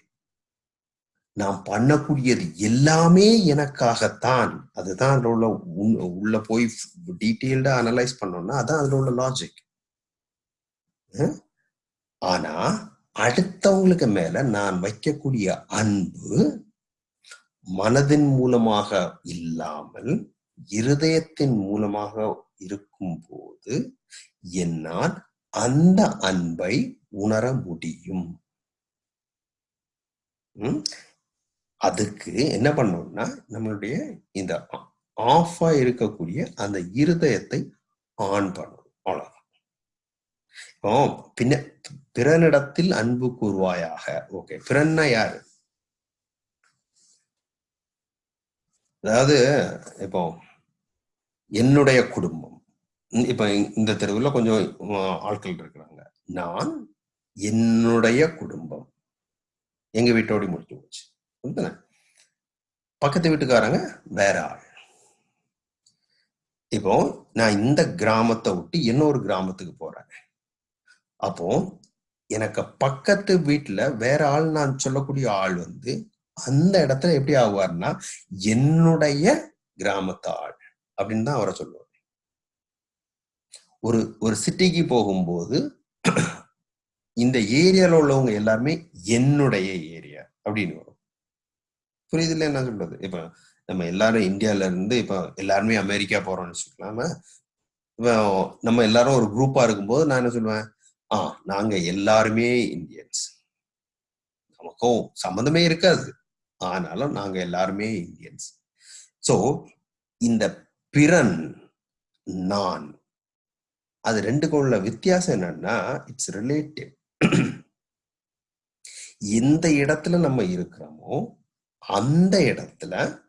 நாம் பண்ணக்கூடியது எல்லாமே எனக்காகத்தான். அதுதான் அதுல உள்ள உள்ள போய் டீட்டெயில்டா அனலைஸ் பண்ணோம்னா அதான் அதுல உள்ள லாஜிக் ஆனா அடுத்தவங்களுக்கு மேல நான் வைக்கக்கூடிய அன்பு மனதின் மூலமாக இல்லாமல் இருதயத்தின் மூலமாக இருக்கும்போது என்னால் அந்த அன்பை உணர முடியும். அதுக்கு என்ன பண்ணோம்னா நம்மளுடைய இந்த ஆஃபா இருக்கக்கூடிய அந்த இருதயத்தை ஆன் பண்ணணும். அவ்வளவுதான். இப்போ பின்ன பிறனிடத்தில் அன்பு கூறுவாயாக ஓகே பிறன்னா யாரு? அதாவது இப்போ என்னுடைய குடும்பம். இப்ப இந்த தெருவில் கொஞ்சம் ஆட்கள் இருக்கிறாங்க. நான் என்னுடைய குடும்பம். எங்க வீட்டோட முடிச்சு போச்சு. பக்கத்து வீட்டுக்காரங்க வேற ஆள். இப்போ நான் இந்த கிராமத்தை விட்டு இன்னொரு கிராமத்துக்கு போறேன். அப்போ எனக்கு பக்கத்து வீட்டுல வேற ஆள் நான் சொல்லக்கூடிய ஆள் வந்து அந்த இடத்துல எப்படி ஆவார்னா என்னுடைய கிராமத்து ஆள் அப்படின்னு தான் அவரை சொல்லுவார். ஒரு ஒரு சிட்டிக்கு போகும்போது இந்த ஏரியால உள்ளவங்க எல்லாருமே என்னுடைய ஏரியா அப்படின்னு வரும். புரியுதுல என்ன சொல்றது? இப்ப நம்ம எல்லாரும் இந்தியால இருந்து இப்ப எல்லாருமே அமெரிக்கா போறோம்னு வச்சுக்கலாம. நம்ம எல்லாரும் ஒரு குரூப்பா இருக்கும்போது நான் என்ன சொல்லுவேன்? ஆ நாங்க எல்லாருமே இந்தியன்ஸ். நமக்கும் சம்மந்தமே இருக்காது. ஆனாலும் நாங்க எல்லாருமே இந்தியன்ஸ். சோ இந்த பிறன் நான் அது ரெண்டுக்கும் உள்ள வித்தியாசம் என்னன்னா இட்ஸ் ரிலேட்டிவ் எந்த இடத்துல நம்ம இருக்கிறோமோ அந்த இடத்துல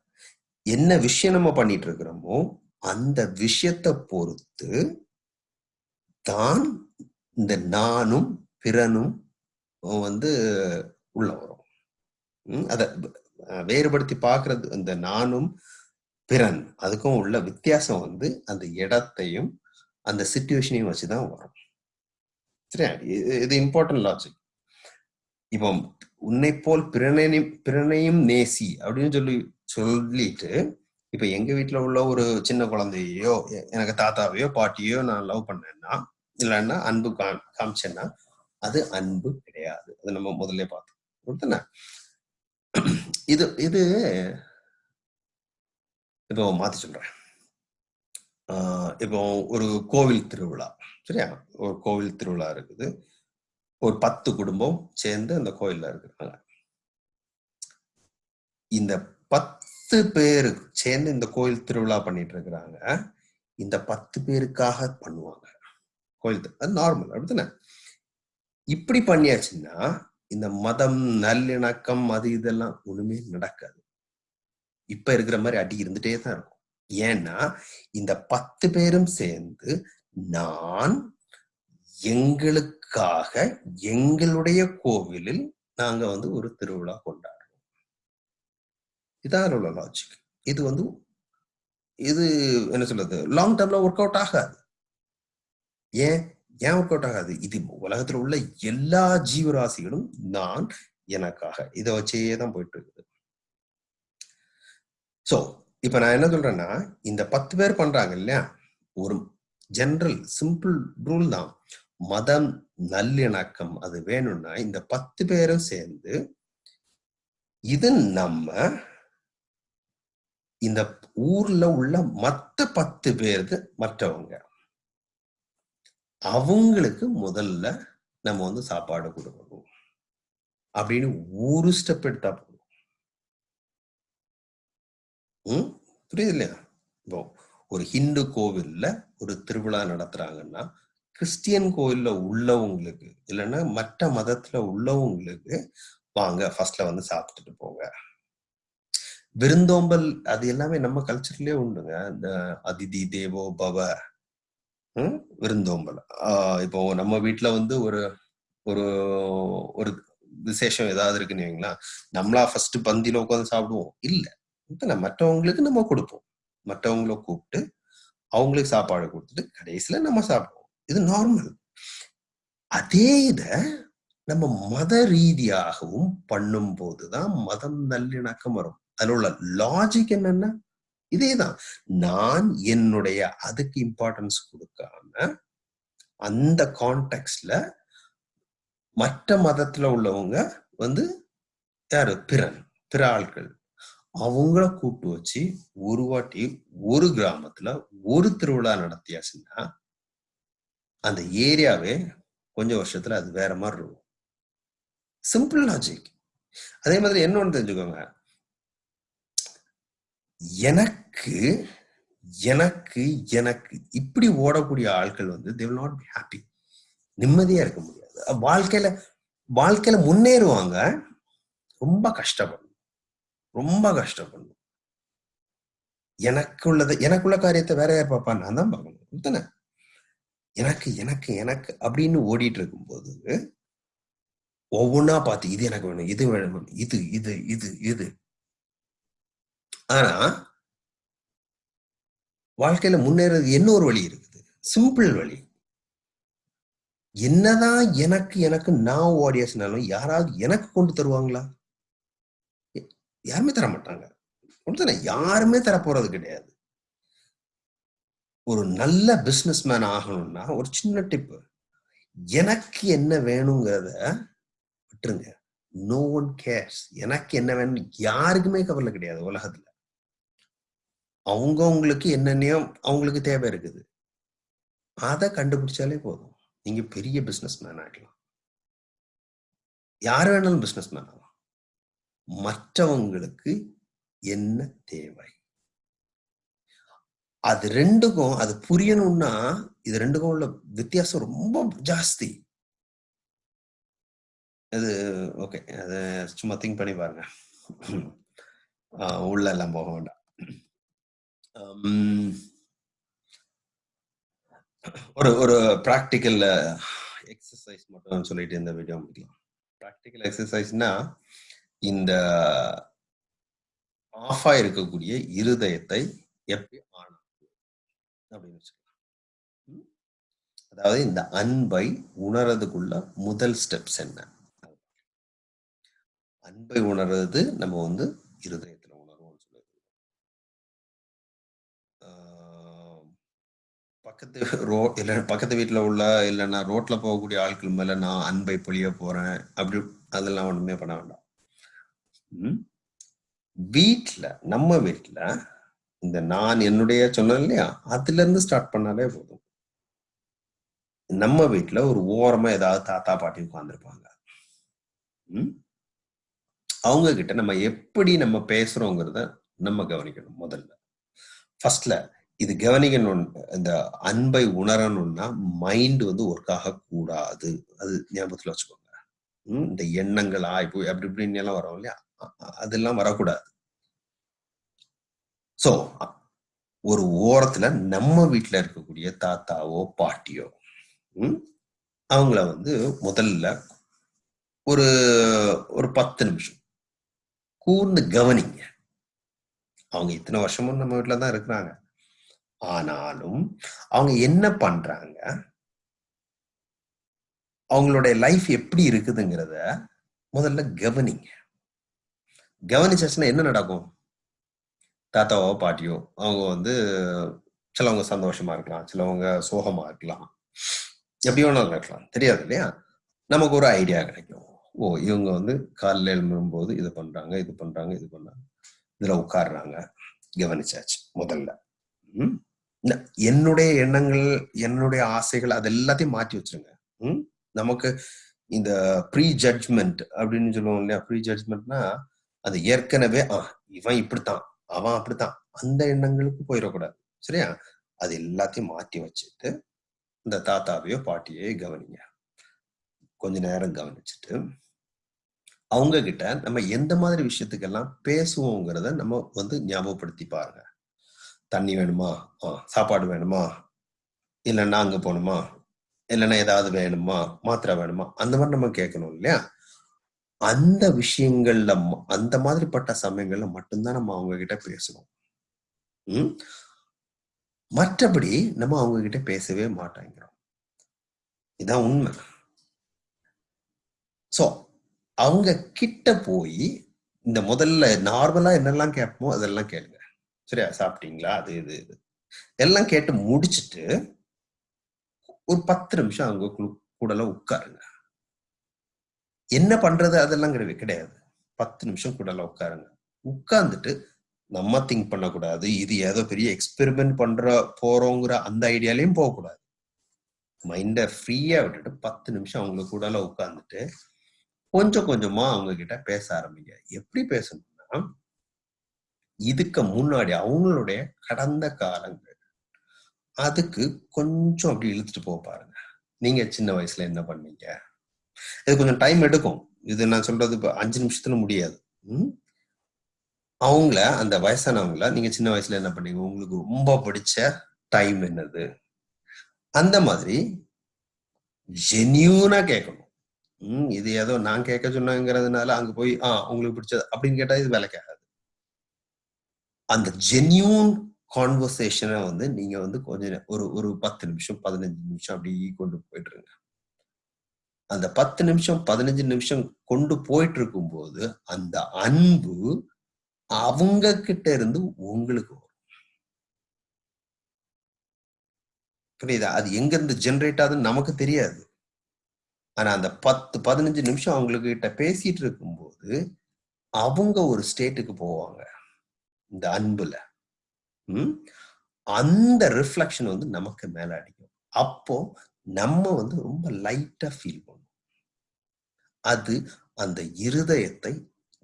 என்ன விஷயம் நம்ம பண்ணிட்டு இருக்கிறோமோ அந்த விஷயத்தை பொறுத்து தான் இந்த நானும் பிறனும் வந்து உள்ள வரும். அத வேறுபடுத்தி பார்க்கறது இந்த நானும் பிறன் அதுக்கும் உள்ள வித்தியாசம் வந்து அந்த இடத்தையும் அந்த சுச்சுவேஷனையும் வச்சுதான் வரும். சரியா? இது- இது இம்பார்ட்டன்ட் லாஜிக் இப்போ உன்னை போல் பிறனையும் பிறனையும் நேசி அப்படின்னு சொல்லி சொல்லிட்டு இப்ப எங்க வீட்டுல உள்ள ஒரு சின்ன குழந்தையோ எனக்கு தாத்தாவையோ பாட்டியோ நான் லவ் பண்ணேன்னா இல்லைன்னா அன்பு காமிச்சேன்னா அது அன்பு கிடையாது. அது நம்ம முதல்ல பார்த்தோம். இது இது இப்போ மாத்தி சொல்றேன். ஆஹ் இப்போ ஒரு கோவில் திருவிழா சரியா? ஒரு கோவில் திருவிழா இருக்குது. ஒரு பத்து குடும்பம் சேர்ந்து அந்த கோயில்ல இருக்கிறாங்க. இந்த பத்து பேரு சேர்ந்து இந்த கோயில் திருவிழா பண்ணிட்டு இருக்கிறாங்க. இந்த பத்து பேருக்காக பண்ணுவாங்க. கோயில் அது நார்மல் அப்படித்தானே? இப்படி பண்ணியாச்சுன்னா இந்த மதம் நல்லிணக்கம் அது இதெல்லாம் ஒண்ணுமே நடக்காது. இப்ப இருக்கிற மாதிரி அடி இருந்துட்டே தான் இருக்கும். ஏன்னா இந்த பத்து பேரும் சேர்ந்து நான் எங்களுக்காக எங்களுடைய கோவிலில் நாங்க வந்து ஒரு திருவிழா கொண்டாடுறோம். இதான் உள்ள லாஜிக் இது வந்து இது என்ன சொல்றது? லாங் டேர்ம்ல ஒர்க் அவுட் ஆகாது. ஏன்? ஏன் ஒர்க் அவுட் ஆகாது? இது உலகத்துல உள்ள எல்லா ஜீவராசிகளும் நான் எனக்காக. இதை வச்சே தான் போயிட்டு இருக்குது சோ இப்ப நான் என்ன சொல்றேன்னா இந்த பத்து பேர் பண்றாங்க இல்லையா? ஒரு ஜென்ரல் சிம்பிள் ரூல் தான். மதம் நல்லிணக்கம் அது வேணும்னா இந்த பத்து பேரும் சேர்ந்து இது நம்ம இந்த ஊர்ல உள்ள மத்த பத்து பேருக்கு மற்றவங்க. அவங்களுக்கு முதல்ல நம்ம வந்து சாப்பாடு கொடுக்கணும். அப்படின்னு ஒரு ஸ்டெப் எடுத்தா போதும். ம்? புரியுது இல்லையா? இப்போ ஒரு ஹிந்து கோவில்ல ஒரு திருவிழா நடத்துறாங்கன்னா கிறிஸ்டியன் கோயில்ல உள்ளவங்களுக்கு இல்லைன்னா மற்ற மதத்துல உள்ளவங்களுக்கு வாங்க ஃபர்ஸ்ட்ல வந்து சாப்பிட்டுட்டு போங்க. விருந்தோம்பல் அது எல்லாமே நம்ம கல்ச்சர்லயே உண்டுங்க. இந்த அதிதி தேவோ பவ விருந்தோம்பல். ஆஹ் இப்போ நம்ம வீட்டுல வந்து ஒரு ஒரு ஒரு விசேஷம் ஏதாவது இருக்குன்னு வைங்களா நம்மளா ஃபர்ஸ்ட் பந்தியில உட்காந்து சாப்பிடுவோம். இல்ல. இப்ப நம்ம மற்றவங்களுக்கு நம்ம கொடுப்போம். மற்றவங்கள கூப்பிட்டு அவங்களுக்கு சாப்பாடு கொடுத்துட்டு கடைசியில நம்ம சாப்பிடுவோம். இது நார்மல் அதே இத நம்ம மத ரீதியாகவும் பண்ணும் போதுதான் மதம் நல்லிணக்கம் வரும். அதுல உள்ள லாஜிக் என்னன்னா இதேதான் நான் என்னுடைய அதுக்கு இம்பார்ட்டன்ஸ் கொடுக்காம அந்த கான்டெக்ட்ல மற்ற மதத்துல உள்ளவங்க வந்து யாரு? பிறன் பிற ஆள்கள். அவங்கள கூப்பிட்டு வச்சு ஒரு வாட்டி ஒரு கிராமத்துல ஒரு திருவிழா நடத்தியாச்சுன்னா அந்த ஏரியாவே கொஞ்ச வருஷத்துல அது வேற மாதிரி இருக்கும். சிம்பிள் லாஜிக் அதே மாதிரி என்ன தெரிஞ்சுக்கோங்க. எனக்கு எனக்கு எனக்கு இப்படி ஓடக்கூடிய ஆட்கள் வந்து they will not be happy நிம்மதியா இருக்க முடியாது. வாழ்க்கையில வாழ்க்கையில முன்னேறுவாங்க. ரொம்ப கஷ்டப்படணும். ரொம்ப கஷ்டப்படணும். எனக்கு உள்ளதை எனக்குள்ள காரியத்தை வேற யார் பார்ப்பா? நான் தான் பார்க்கணும். தானே எனக்கு எனக்கு எனக்கு அப்படின்னு ஓடிட்டு இருக்கும்போது ஒவ்வொன்னா பார்த்து இது எனக்கு வேணும் இது வேணும் இது இது இது இது. ஆனா வாழ்க்கையில முன்னேறது இன்னொரு வழி இருக்குது? சிம்பிள் வழி. என்னதான் எனக்கு எனக்கு நான் ஓடியாச்சுனாலும் யாராவது எனக்கு கொண்டு தருவாங்களா? யாருமே தர மாட்டாங்க ஒன்று யாருமே தர போறது கிடையாது. ஒரு நல்ல பிசினஸ் மேன் ஆகணும்னா ஒரு சின்ன டிப்பு எனக்கு என்ன வேணுங்கிறத விட்டுருங்க. நோ ஒன் கேர்ஸ் எனக்கு என்ன வேணும் யாருக்குமே கவலை கிடையாது உலகத்துல. அவங்க அவங்களுக்கு என்னென்னையோ அவங்களுக்கு தேவை இருக்குது. அதை கண்டுபிடிச்சாலே போதும். நீங்க பெரிய பிசினஸ் மேன் ஆகிடலாம் யார் வேணாலும் பிசினஸ் மேன் ஆகலாம். மற்றவங்களுக்கு என்ன தேவை? அது ரெண்டுக்கும் அது புரியணும்னா இது ரெண்டுக்கும் உள்ள வித்தியாசம் ரொம்ப ஜாஸ்தி. அது ஓகே அது சும்மா திங்க் பண்ணி பாருங்க. உள்ள எல்லாம் போக வேண்டாம். ஒரு ஒரு ப்ராக்டிக்கல் எக்ஸசைஸ் மட்டும் சொல்லிட்டு இந்த வீடியோ முடிக்கலாம். ப்ராக்டிக்கல் எக்ஸசைஸ்னா இந்த ஆஃப் இருக்கக்கூடிய இருதயத்தை எப்படி அப்படின்னு வச்சுக்கலாம். அதாவது இந்த அன்பை உணர்றதுக்குள்ள முதல் ஸ்டெப்ஸ் என்ன? அன்பை உணர்றது நம்ம வந்து இருதயத்துல உணர்வோம்னு சொல்லுது பக்கத்து ரோ இல்ல பக்கத்து வீட்டுல உள்ள இல்லைன்னா ரோட்ல போகக்கூடிய ஆட்கள் மேல நான் அன்பை பொழிய போறேன் அப்படி அதெல்லாம் ஒண்ணுமே பண்ண வேண்டாம். வீட்டுல நம்ம வீட்டுல இந்த நான் என்னுடைய சொன்னேன் இல்லையா? அதுல இருந்து ஸ்டார்ட் பண்ணாலே போதும். நம்ம வீட்டுல ஒரு ஓரமா ஏதாவது தாத்தா பாட்டி உட்கார்ந்துருப்பாங்க. அவங்க கிட்ட நம்ம எப்படி நம்ம பேசுறோங்கிறத நம்ம கவனிக்கணும் முதல்ல. ஃபர்ஸ்ட்ல இது கவனிக்கணும் இந்த அன்பை உணரணும்னா மைண்ட் வந்து ஒர்க் ஆக கூடாது அது ஞாபகத்துல வச்சுக்கோங்க. இந்த எண்ணங்கள் ஆய்வு அப்படி இப்படின்னு எல்லாம் வரும் இல்லையா? அதெல்லாம் வரக்கூடாது. ஸோ ஒரு ஓரத்துல நம்ம வீட்டுல இருக்கக்கூடிய தாத்தாவோ பாட்டியோ அவங்கள வந்து முதல்ல ஒரு ஒரு பத்து நிமிஷம் கூர்ந்து கவனிங்க. அவங்க இத்தனை வருஷமும் நம்ம வீட்டில் தான் இருக்கிறாங்க. ஆனாலும் அவங்க என்ன பண்றாங்க? அவங்களுடைய லைஃப் எப்படி இருக்குதுங்கிறத முதல்ல கவனிங்க. கவனிச்சாச்சுன்னா என்ன நடக்கும்? தாத்தாவோ பாட்டியோ அவங்க வந்து சிலவங்க சந்தோஷமா இருக்கலாம் சிலவங்க சோகமா இருக்கலாம். எப்படி வேணாலும் இருக்கலாம் தெரியாது இல்லையா? நமக்கு ஒரு ஐடியா கிடைக்கும். ஓ இவங்க வந்து காலைல எழும்பும்போது இது பண்றாங்க இது பண்றாங்க இது பண்றாங்க. இதுல உட்காடுறாங்க கவனிச்சாச்சு முதல்ல. என்னுடைய எண்ணங்கள் என்னுடைய ஆசைகள் அது எல்லாத்தையும் மாற்றி வச்சிருங்க. ம்? நமக்கு இந்த ப்ரீ ஜட்ஜ்மெண்ட் அப்படின்னு சொல்லுவோம் இல்லையா? ப்ரீ ஜட்ஜ்மெண்ட்னா அது ஏற்கனவே ஆ இவன் இப்படித்தான். அவன் அப்படித்தான். அந்த எண்ணங்களுக்கு போயிடக்கூடாது. சரியா? அது எல்லாத்தையும் மாற்றி வச்சுட்டு இந்த தாத்தாவையோ பாட்டியோ கவனிங்க. கொஞ்ச நேரம் கவனிச்சுட்டு அவங்க கிட்ட நம்ம எந்த மாதிரி விஷயத்துக்கெல்லாம் பேசுவோங்கிறத நம்ம வந்து ஞாபகப்படுத்தி பாருங்க. தண்ணி வேணுமா? சாப்பாடு வேணுமா? இல்லைன்னா அங்க போகணுமா? இல்லைன்னா ஏதாவது வேணுமா? மாத்திரை வேணுமா? அந்த மாதிரி நம்ம கேட்கணும் இல்லையா? அந்த விஷயங்கள்ல அந்த மாதிரிப்பட்ட சமயங்கள்ல மட்டும்தான் நம்ம அவங்க கிட்ட பேசுவோம். உம் மற்றபடி நம்ம அவங்க கிட்ட பேசவே மாட்டாங்கிறோம். இதான் உண்மை. சோ அவங்க கிட்ட போய் இந்த முதல்ல நார்மலா என்னெல்லாம் கேட்போமோ அதெல்லாம் கேளுங்க. சரியா? சாப்பிட்டீங்களா? அது இது இது. எல்லாம் கேட்டு முடிச்சுட்டு ஒரு பத்து நிமிஷம் அவங்க கூடல உட்காருங்க. என்ன பண்றது அதெல்லாம் கிடையாது. கிடையாது பத்து நிமிஷம் கூட உட்காருங்க. உட்கார்ந்துட்டு நம்ம திங்க் பண்ணக்கூடாது. இது ஏதோ பெரிய எக்ஸ்பெரிமெண்ட் பண்ற போறோங்கிற அந்த ஐடியாலையும் போகக்கூடாது. மைண்டை ஃப்ரீயா விட்டுட்டு பத்து நிமிஷம் அவங்க கூட உட்கார்ந்துட்டு கொஞ்சம் கொஞ்சமா அவங்க கிட்ட பேச ஆரம்பிங்க. எப்படி பேசணும்னா இதுக்கு முன்னாடி அவங்களுடைய கடந்த காலங்கள் அதுக்கு கொஞ்சம் அப்படி இழுத்துட்டு போக பாருங்க. நீங்க சின்ன வயசுல என்ன பண்ணீங்க? இது கொஞ்சம் டைம் எடுக்கும். இது நான் சொல்றது இப்போ அஞ்சு நிமிஷத்துல முடியாது. அவங்கள அந்த வயசானவங்கள நீங்க சின்ன வயசுல என்ன பண்ணீங்க? உங்களுக்கு ரொம்ப பிடிச்ச டைம் என்னது? அந்த மாதிரி ஜென்யூனா கேட்கணும். உம் இது ஏதோ நான் கேட்க சொன்னாங்கிறதுனால அங்க போய் ஆ உங்களுக்கு பிடிச்சது அப்படின்னு கேட்டா இது வேலை கேட்காது அந்த ஜென்யூன் கான்வர்சேஷனை வந்து நீங்க வந்து கொஞ்சம் ஒரு ஒரு பத்து நிமிஷம் பதினஞ்சு நிமிஷம் அப்படி கொண்டு போயிட்டு இருங்க. அந்த பத்து நிமிஷம் பதினஞ்சு நிமிஷம் கொண்டு போயிட்டு இருக்கும் போது அந்த அன்பு அவங்க கிட்ட இருந்து உங்களுக்கு வரும். புரியுதா? அது எங்க இருந்து ஜென்ரேட் ஆகுதுன்னு நமக்கு தெரியாது. ஆனா அந்த பத்து பதினஞ்சு நிமிஷம் அவங்களுக்கு கிட்ட பேசிட்டு இருக்கும்போது அவங்க ஒரு ஸ்டேட்டுக்கு போவாங்க. இந்த அன்புல. உம் அந்த ரிஃப்ளெக்ஷன் வந்து நமக்கு மேல அடிக்கும். அப்போ நம்ம வந்து ரொம்ப லைட்டா ஃபீல் பண்ணுவோம். அது அந்த இருதயத்தை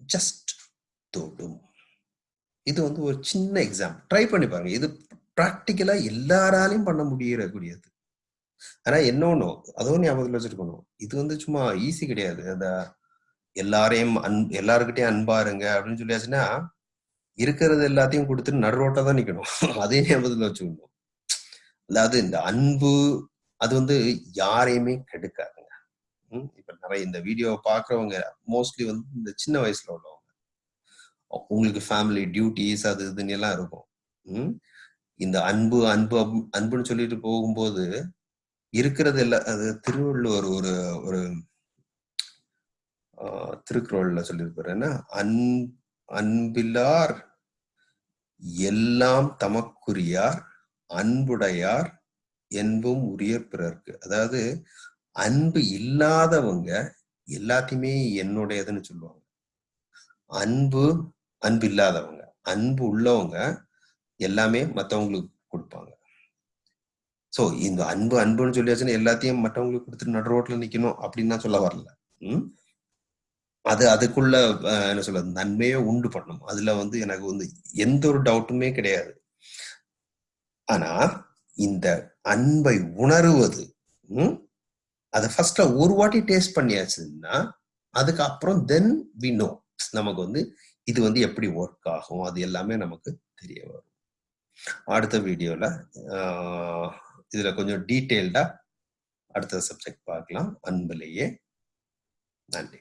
ஜஸ்ட் தொடும். இது வந்து ஒரு சின்ன எக்ஸாம்பிள் ட்ரை பண்ணி பாருங்க. இது ப்ராக்டிக்கலா எல்லாராலையும் பண்ண முடியக்கூடியது ஆனா என்ன ஒண்ணு அதுவும் ஞாபகத்துல வச்சிருக்கணும். இது வந்து சும்மா ஈஸி கிடையாது. அந்த எல்லாரையும் அன் எல்லாருக்கிட்டையும் அன்பா இருங்க அப்படின்னு சொல்லியாச்சுன்னா இருக்கிறது எல்லாத்தையும் கொடுத்துட்டு நடுரோட்டா தான் நிக்கணும். அதே ஞாபகத்துல வச்சுக்கணும். அதாவது இந்த அன்பு அது வந்து யாரையுமே கெடுக்காது. இப்ப நிறைய இந்த வீடியோவை பாக்குறவங்க மோஸ்ட்லி வந்து இந்த சின்ன வயசுல உள்ளவங்க. உங்களுக்கு ஃபேமிலி டியூட்டிஸ் அது இதுன்னு எல்லாம் இருக்கும். இந்த அன்பு அன்பு அன்புன்னு சொல்லிட்டு போகும்போது இருக்கிறது எல்லாம் அது திருவள்ளுவர் ஒரு ஒரு ஆஹ், திருக்குறள்ல சொல்லியிருப்பாரு. என்ன? அன் அன்பில்லார் எல்லாம் தமக்குரியார் அன்புடையார் என்பும் உரிய பிறர்க்கு. அதாவது அன்பு இல்லாதவங்க எல்லாத்தையுமே என்னுடையதுன்னு சொல்லுவாங்க. அன்பு அன்பு இல்லாதவங்க அன்பு உள்ளவங்க எல்லாமே மற்றவங்களுக்கு கொடுப்பாங்க. சோ இந்த அன்பு அன்புன்னு சொல்லியாச்சுன்னா எல்லாத்தையும் மற்றவங்களுக்கு கொடுத்துட்டு நடு ரோட்ல நிக்கணும் அப்படின்னு சொல்ல வரல. உம் அது அதுக்குள்ள என்ன சொல்றது நன்மையே உண்டு பண்ணணும் அதுல வந்து எனக்கு வந்து எந்த ஒரு டவுட்டுமே கிடையாது. ஆனா இந்த அன்பை உணருவது ம், அதை ஃபர்ஸ்ட்ல ஒரு வாட்டி டேஸ்ட் பண்ணியாச்சுன்னா அதுக்கப்புறம் தென் வி நோ நமக்கு வந்து இது வந்து எப்படி ஒர்க் ஆகும் அது எல்லாமே நமக்கு தெரிய வரும். அடுத்த வீடியோல இதுல கொஞ்சம் டீட்டெயில்டா அடுத்த சப்ஜெக்ட் பார்க்கலாம். அன்பிலேயே நன்றி.